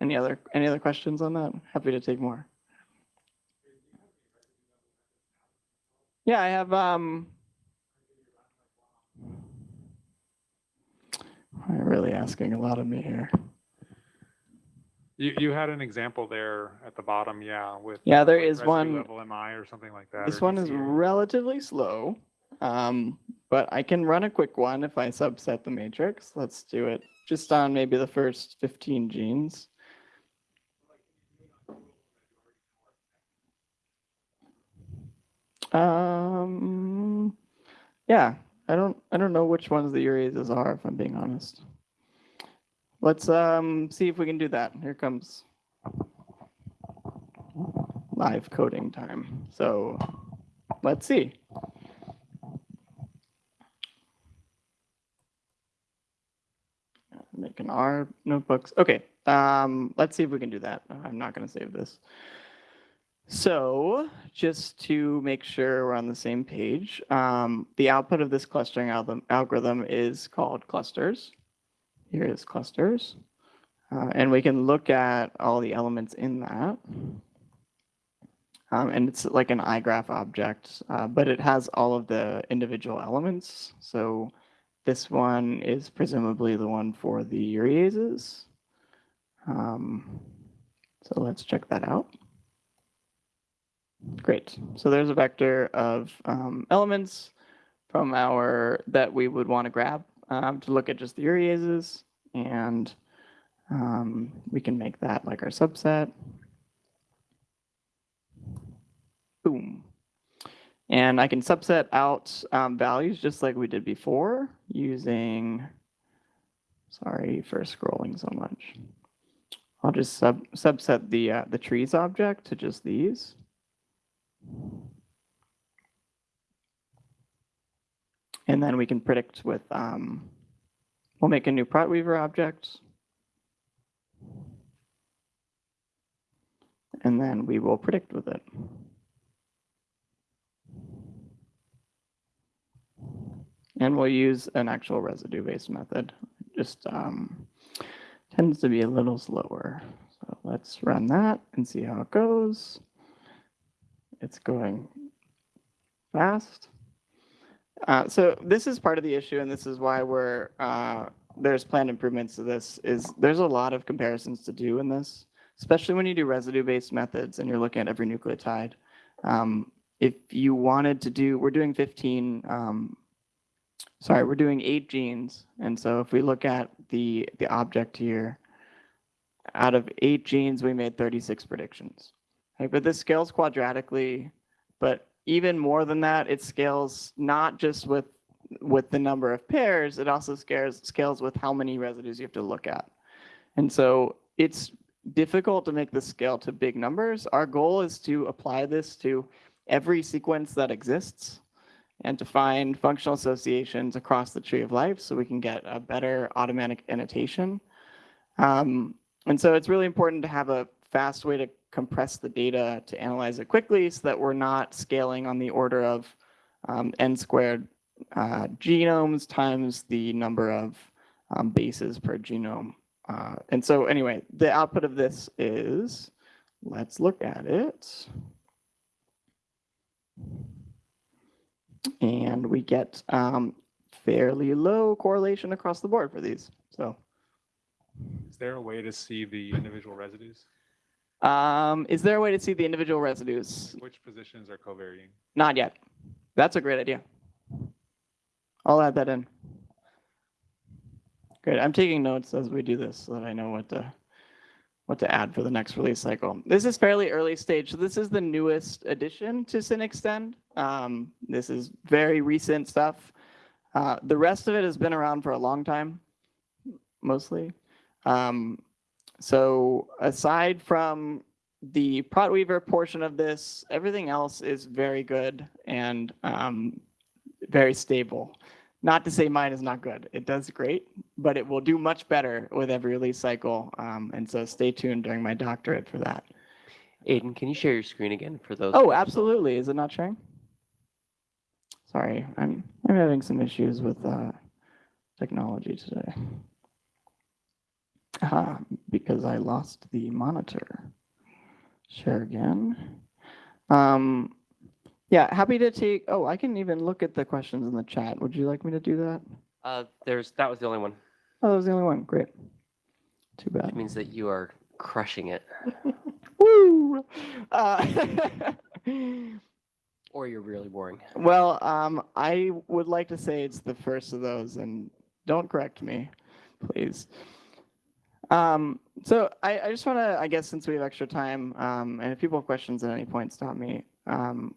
Any other any other questions on that? Happy to take more. Yeah, I have um You're really asking a lot of me here. You, you had an example there at the bottom, yeah, with. Yeah, there like is one- Level MI or something like that. This one is relatively slow, um, but I can run a quick one if I subset the matrix. Let's do it just on maybe the first 15 genes. Um, yeah, I don't, I don't know which ones the ureases are, if I'm being honest. Let's um, see if we can do that. Here comes live coding time. So let's see. Making our notebooks. Okay, um, let's see if we can do that. I'm not going to save this. So just to make sure we're on the same page, um, the output of this clustering algorithm, algorithm is called clusters. Here is clusters. Uh, and we can look at all the elements in that. Um, and it's like an iGraph object, uh, but it has all of the individual elements. So this one is presumably the one for the ureases. Um, so let's check that out. Great. So there's a vector of um, elements from our that we would want to grab um, to look at just the ureases, and um, we can make that like our subset. Boom. And I can subset out um, values just like we did before using, sorry for scrolling so much. I'll just sub subset the, uh, the trees object to just these. And then we can predict with, um, we'll make a new ProtWeaver object. And then we will predict with it. And we'll use an actual residue-based method. Just um, tends to be a little slower. So let's run that and see how it goes. It's going fast. Uh, so this is part of the issue, and this is why we're uh, there's planned improvements to this. Is there's a lot of comparisons to do in this, especially when you do residue-based methods and you're looking at every nucleotide. Um, if you wanted to do, we're doing 15. Um, sorry, we're doing eight genes, and so if we look at the the object here, out of eight genes, we made 36 predictions. Okay, but this scales quadratically, but even more than that, it scales not just with with the number of pairs, it also scales scales with how many residues you have to look at. And so it's difficult to make this scale to big numbers. Our goal is to apply this to every sequence that exists and to find functional associations across the tree of life so we can get a better automatic annotation. Um, and so it's really important to have a fast way to compress the data to analyze it quickly so that we're not scaling on the order of um, n squared uh, genomes times the number of um, bases per genome. Uh, and so anyway, the output of this is, let's look at it. And we get um, fairly low correlation across the board for these. So Is there a way to see the individual residues? Um, is there a way to see the individual residues? Which positions are covarying? Not yet. That's a great idea. I'll add that in. Great. I'm taking notes as we do this so that I know what to what to add for the next release cycle. This is fairly early stage. So this is the newest addition to SynExtend. Um, this is very recent stuff. Uh, the rest of it has been around for a long time, mostly. Um, so aside from the ProtWeaver portion of this, everything else is very good and um, very stable. Not to say mine is not good. It does great, but it will do much better with every release cycle. Um, and so stay tuned during my doctorate for that. Aidan, can you share your screen again for those? Oh, absolutely. Is it not sharing? Sorry, I'm I'm having some issues with uh, technology today. Ah, because I lost the monitor. Share again. Um, yeah, happy to take. Oh, I can even look at the questions in the chat. Would you like me to do that? Uh, there's, that was the only one. Oh, that was the only one. Great. Too bad. It means that you are crushing it Woo! Uh, or you're really boring. Well, um, I would like to say it's the first of those, and don't correct me, please. Um, so I, I just want to, I guess, since we have extra time, um, and if people have questions at any point, stop me. Um,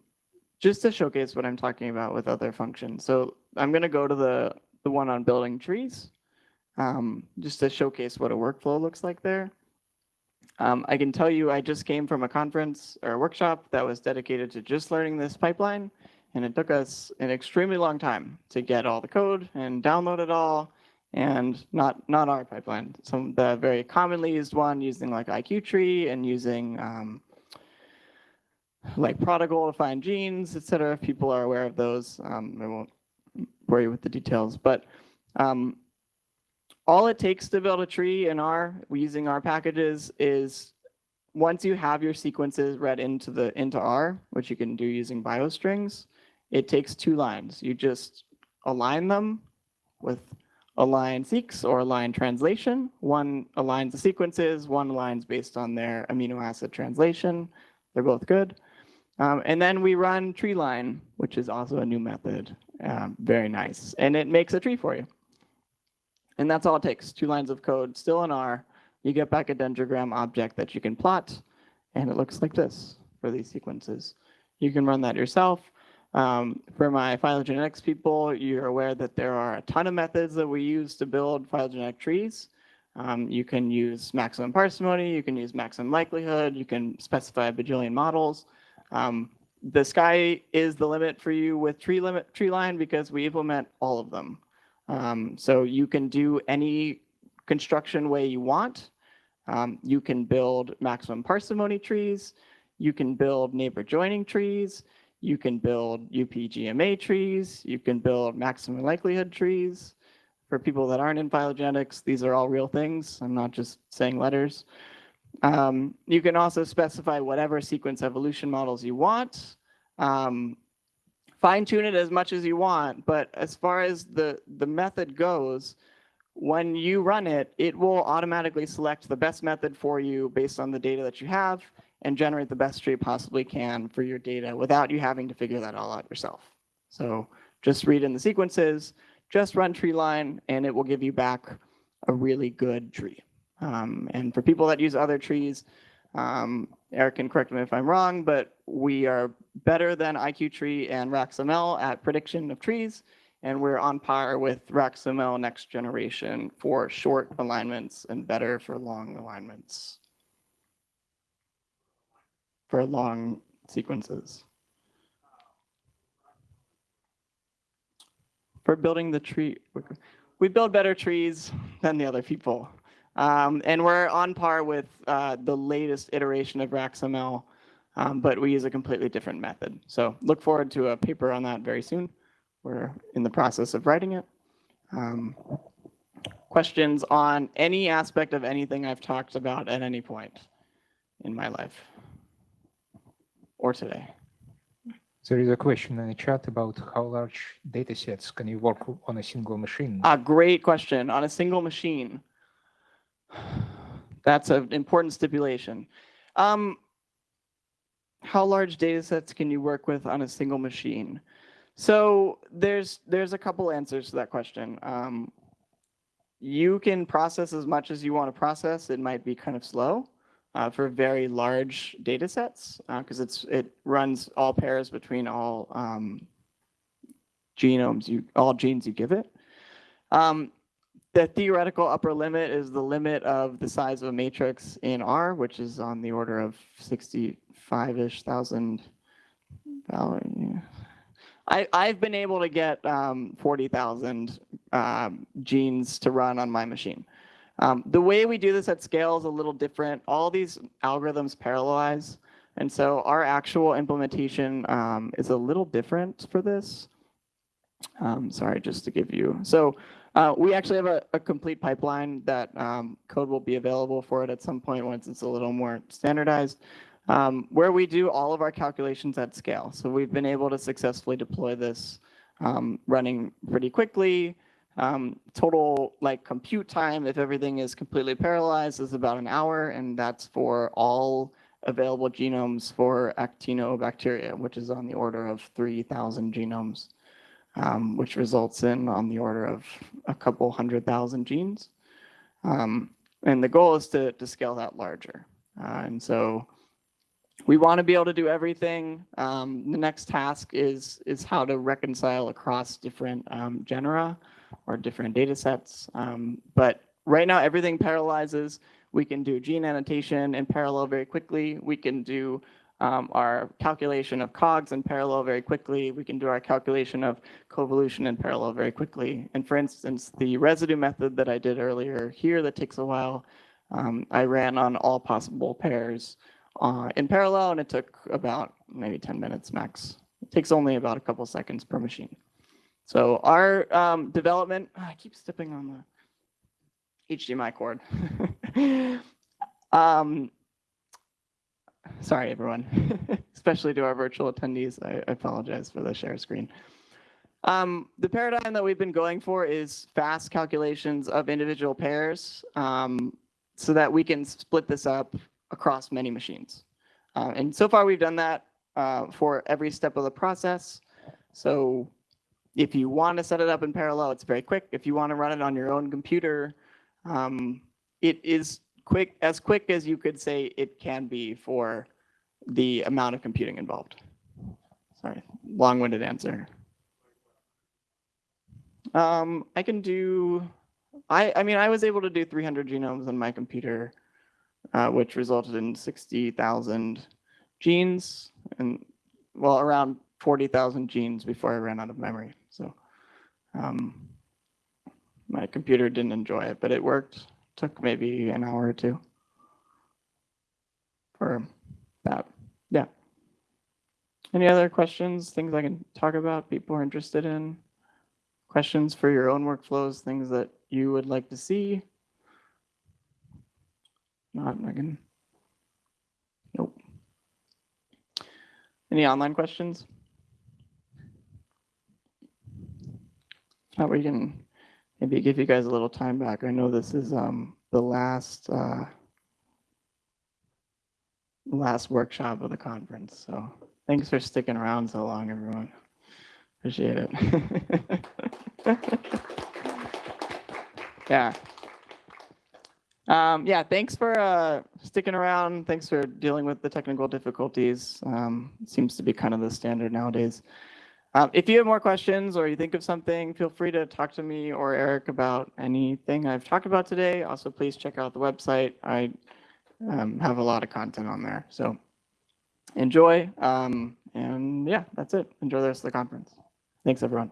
just to showcase what I'm talking about with other functions. So I'm going to go to the the one on building trees, um, just to showcase what a workflow looks like there. Um, I can tell you I just came from a conference or a workshop that was dedicated to just learning this pipeline. And it took us an extremely long time to get all the code and download it all. And not not our pipeline, some the very commonly used one using like IQ tree and using um, like prodigal to find genes, et cetera. If people are aware of those, um, I won't bore you with the details. But um, all it takes to build a tree in R using our packages is once you have your sequences read into the into R, which you can do using Biostrings, it takes two lines. You just align them with AlignSeqs or AlignTranslation. One aligns the sequences, one aligns based on their amino acid translation. They're both good. Um, and then we run TreeLine, which is also a new method. Um, very nice. And it makes a tree for you. And that's all it takes, two lines of code, still in R. You get back a dendrogram object that you can plot, and it looks like this for these sequences. You can run that yourself. Um, for my phylogenetics people, you're aware that there are a ton of methods that we use to build phylogenetic trees. Um, you can use maximum parsimony, you can use maximum likelihood, you can specify a bajillion models. Um, the sky is the limit for you with tree limit TreeLine because we implement all of them. Um, so you can do any construction way you want. Um, you can build maximum parsimony trees. You can build neighbor joining trees. You can build UPGMA trees. You can build maximum likelihood trees. For people that aren't in phylogenetics, these are all real things. I'm not just saying letters. Um, you can also specify whatever sequence evolution models you want. Um, fine tune it as much as you want, but as far as the, the method goes, when you run it, it will automatically select the best method for you based on the data that you have and generate the best tree possibly can for your data without you having to figure that all out yourself. So just read in the sequences, just run TreeLine, and it will give you back a really good tree. Um, and for people that use other trees, um, Eric can correct me if I'm wrong, but we are better than IQ-Tree and RaxML at prediction of trees, and we're on par with RaxML next generation for short alignments and better for long alignments. For long sequences. For building the tree, we build better trees than the other people. Um, and we're on par with uh, the latest iteration of RaxML, um, but we use a completely different method. So look forward to a paper on that very soon. We're in the process of writing it. Um, questions on any aspect of anything I've talked about at any point in my life or today? There is a question in the chat about how large data sets can you work on a single machine? A great question on a single machine. That's an important stipulation. Um, how large data sets can you work with on a single machine? So there's there's a couple answers to that question. Um, you can process as much as you want to process. It might be kind of slow uh, for very large data sets because it's it runs all pairs between all um, genomes you all genes you give it. Um, the theoretical upper limit is the limit of the size of a matrix in R, which is on the order of 65-ish thousand. I, I've been able to get um, 40,000 um, genes to run on my machine. Um, the way we do this at scale is a little different. All these algorithms parallelize. And so our actual implementation um, is a little different for this. Um, sorry, just to give you. So uh, we actually have a, a complete pipeline that um, code will be available for it at some point once it's a little more standardized, um, where we do all of our calculations at scale. So we've been able to successfully deploy this um, running pretty quickly. Um, total like compute time, if everything is completely parallelized, is about an hour, and that's for all available genomes for actinobacteria, which is on the order of 3,000 genomes, um, which results in on the order of a couple hundred thousand genes. Um, and the goal is to, to scale that larger. Uh, and so we want to be able to do everything. Um, the next task is, is how to reconcile across different um, genera or different data sets. Um, but right now, everything parallelizes. We can do gene annotation in parallel very quickly. We can do um, our calculation of COGS in parallel very quickly. We can do our calculation of coevolution in parallel very quickly. And for instance, the residue method that I did earlier here that takes a while, um, I ran on all possible pairs uh, in parallel, and it took about maybe 10 minutes max. It takes only about a couple seconds per machine. So our um, development, I keep stepping on the HDMI cord. um, sorry, everyone, especially to our virtual attendees. I, I apologize for the share screen. Um, the paradigm that we've been going for is fast calculations of individual pairs um, so that we can split this up across many machines. Uh, and so far we've done that uh, for every step of the process. So if you want to set it up in parallel, it's very quick. If you want to run it on your own computer, um, it is quick, as quick as you could say it can be for the amount of computing involved. Sorry, long-winded answer. Um, I can do, I, I mean, I was able to do 300 genomes on my computer, uh, which resulted in 60,000 genes. And well, around 40,000 genes before I ran out of memory. So um, my computer didn't enjoy it, but it worked. Took maybe an hour or two for that. Yeah. Any other questions, things I can talk about, people are interested in? Questions for your own workflows, things that you would like to see? Not, I can. Nope. Any online questions? We can maybe give you guys a little time back. I know this is um the last uh last workshop of the conference, so thanks for sticking around so long, everyone. Appreciate it. Yeah. Um, yeah, thanks for uh, sticking around. Thanks for dealing with the technical difficulties. Um, seems to be kind of the standard nowadays. Um, if you have more questions or you think of something, feel free to talk to me or Eric about anything I've talked about today. Also, please check out the website. I um, have a lot of content on there. So enjoy. Um, and yeah, that's it. Enjoy the rest of the conference. Thanks, everyone.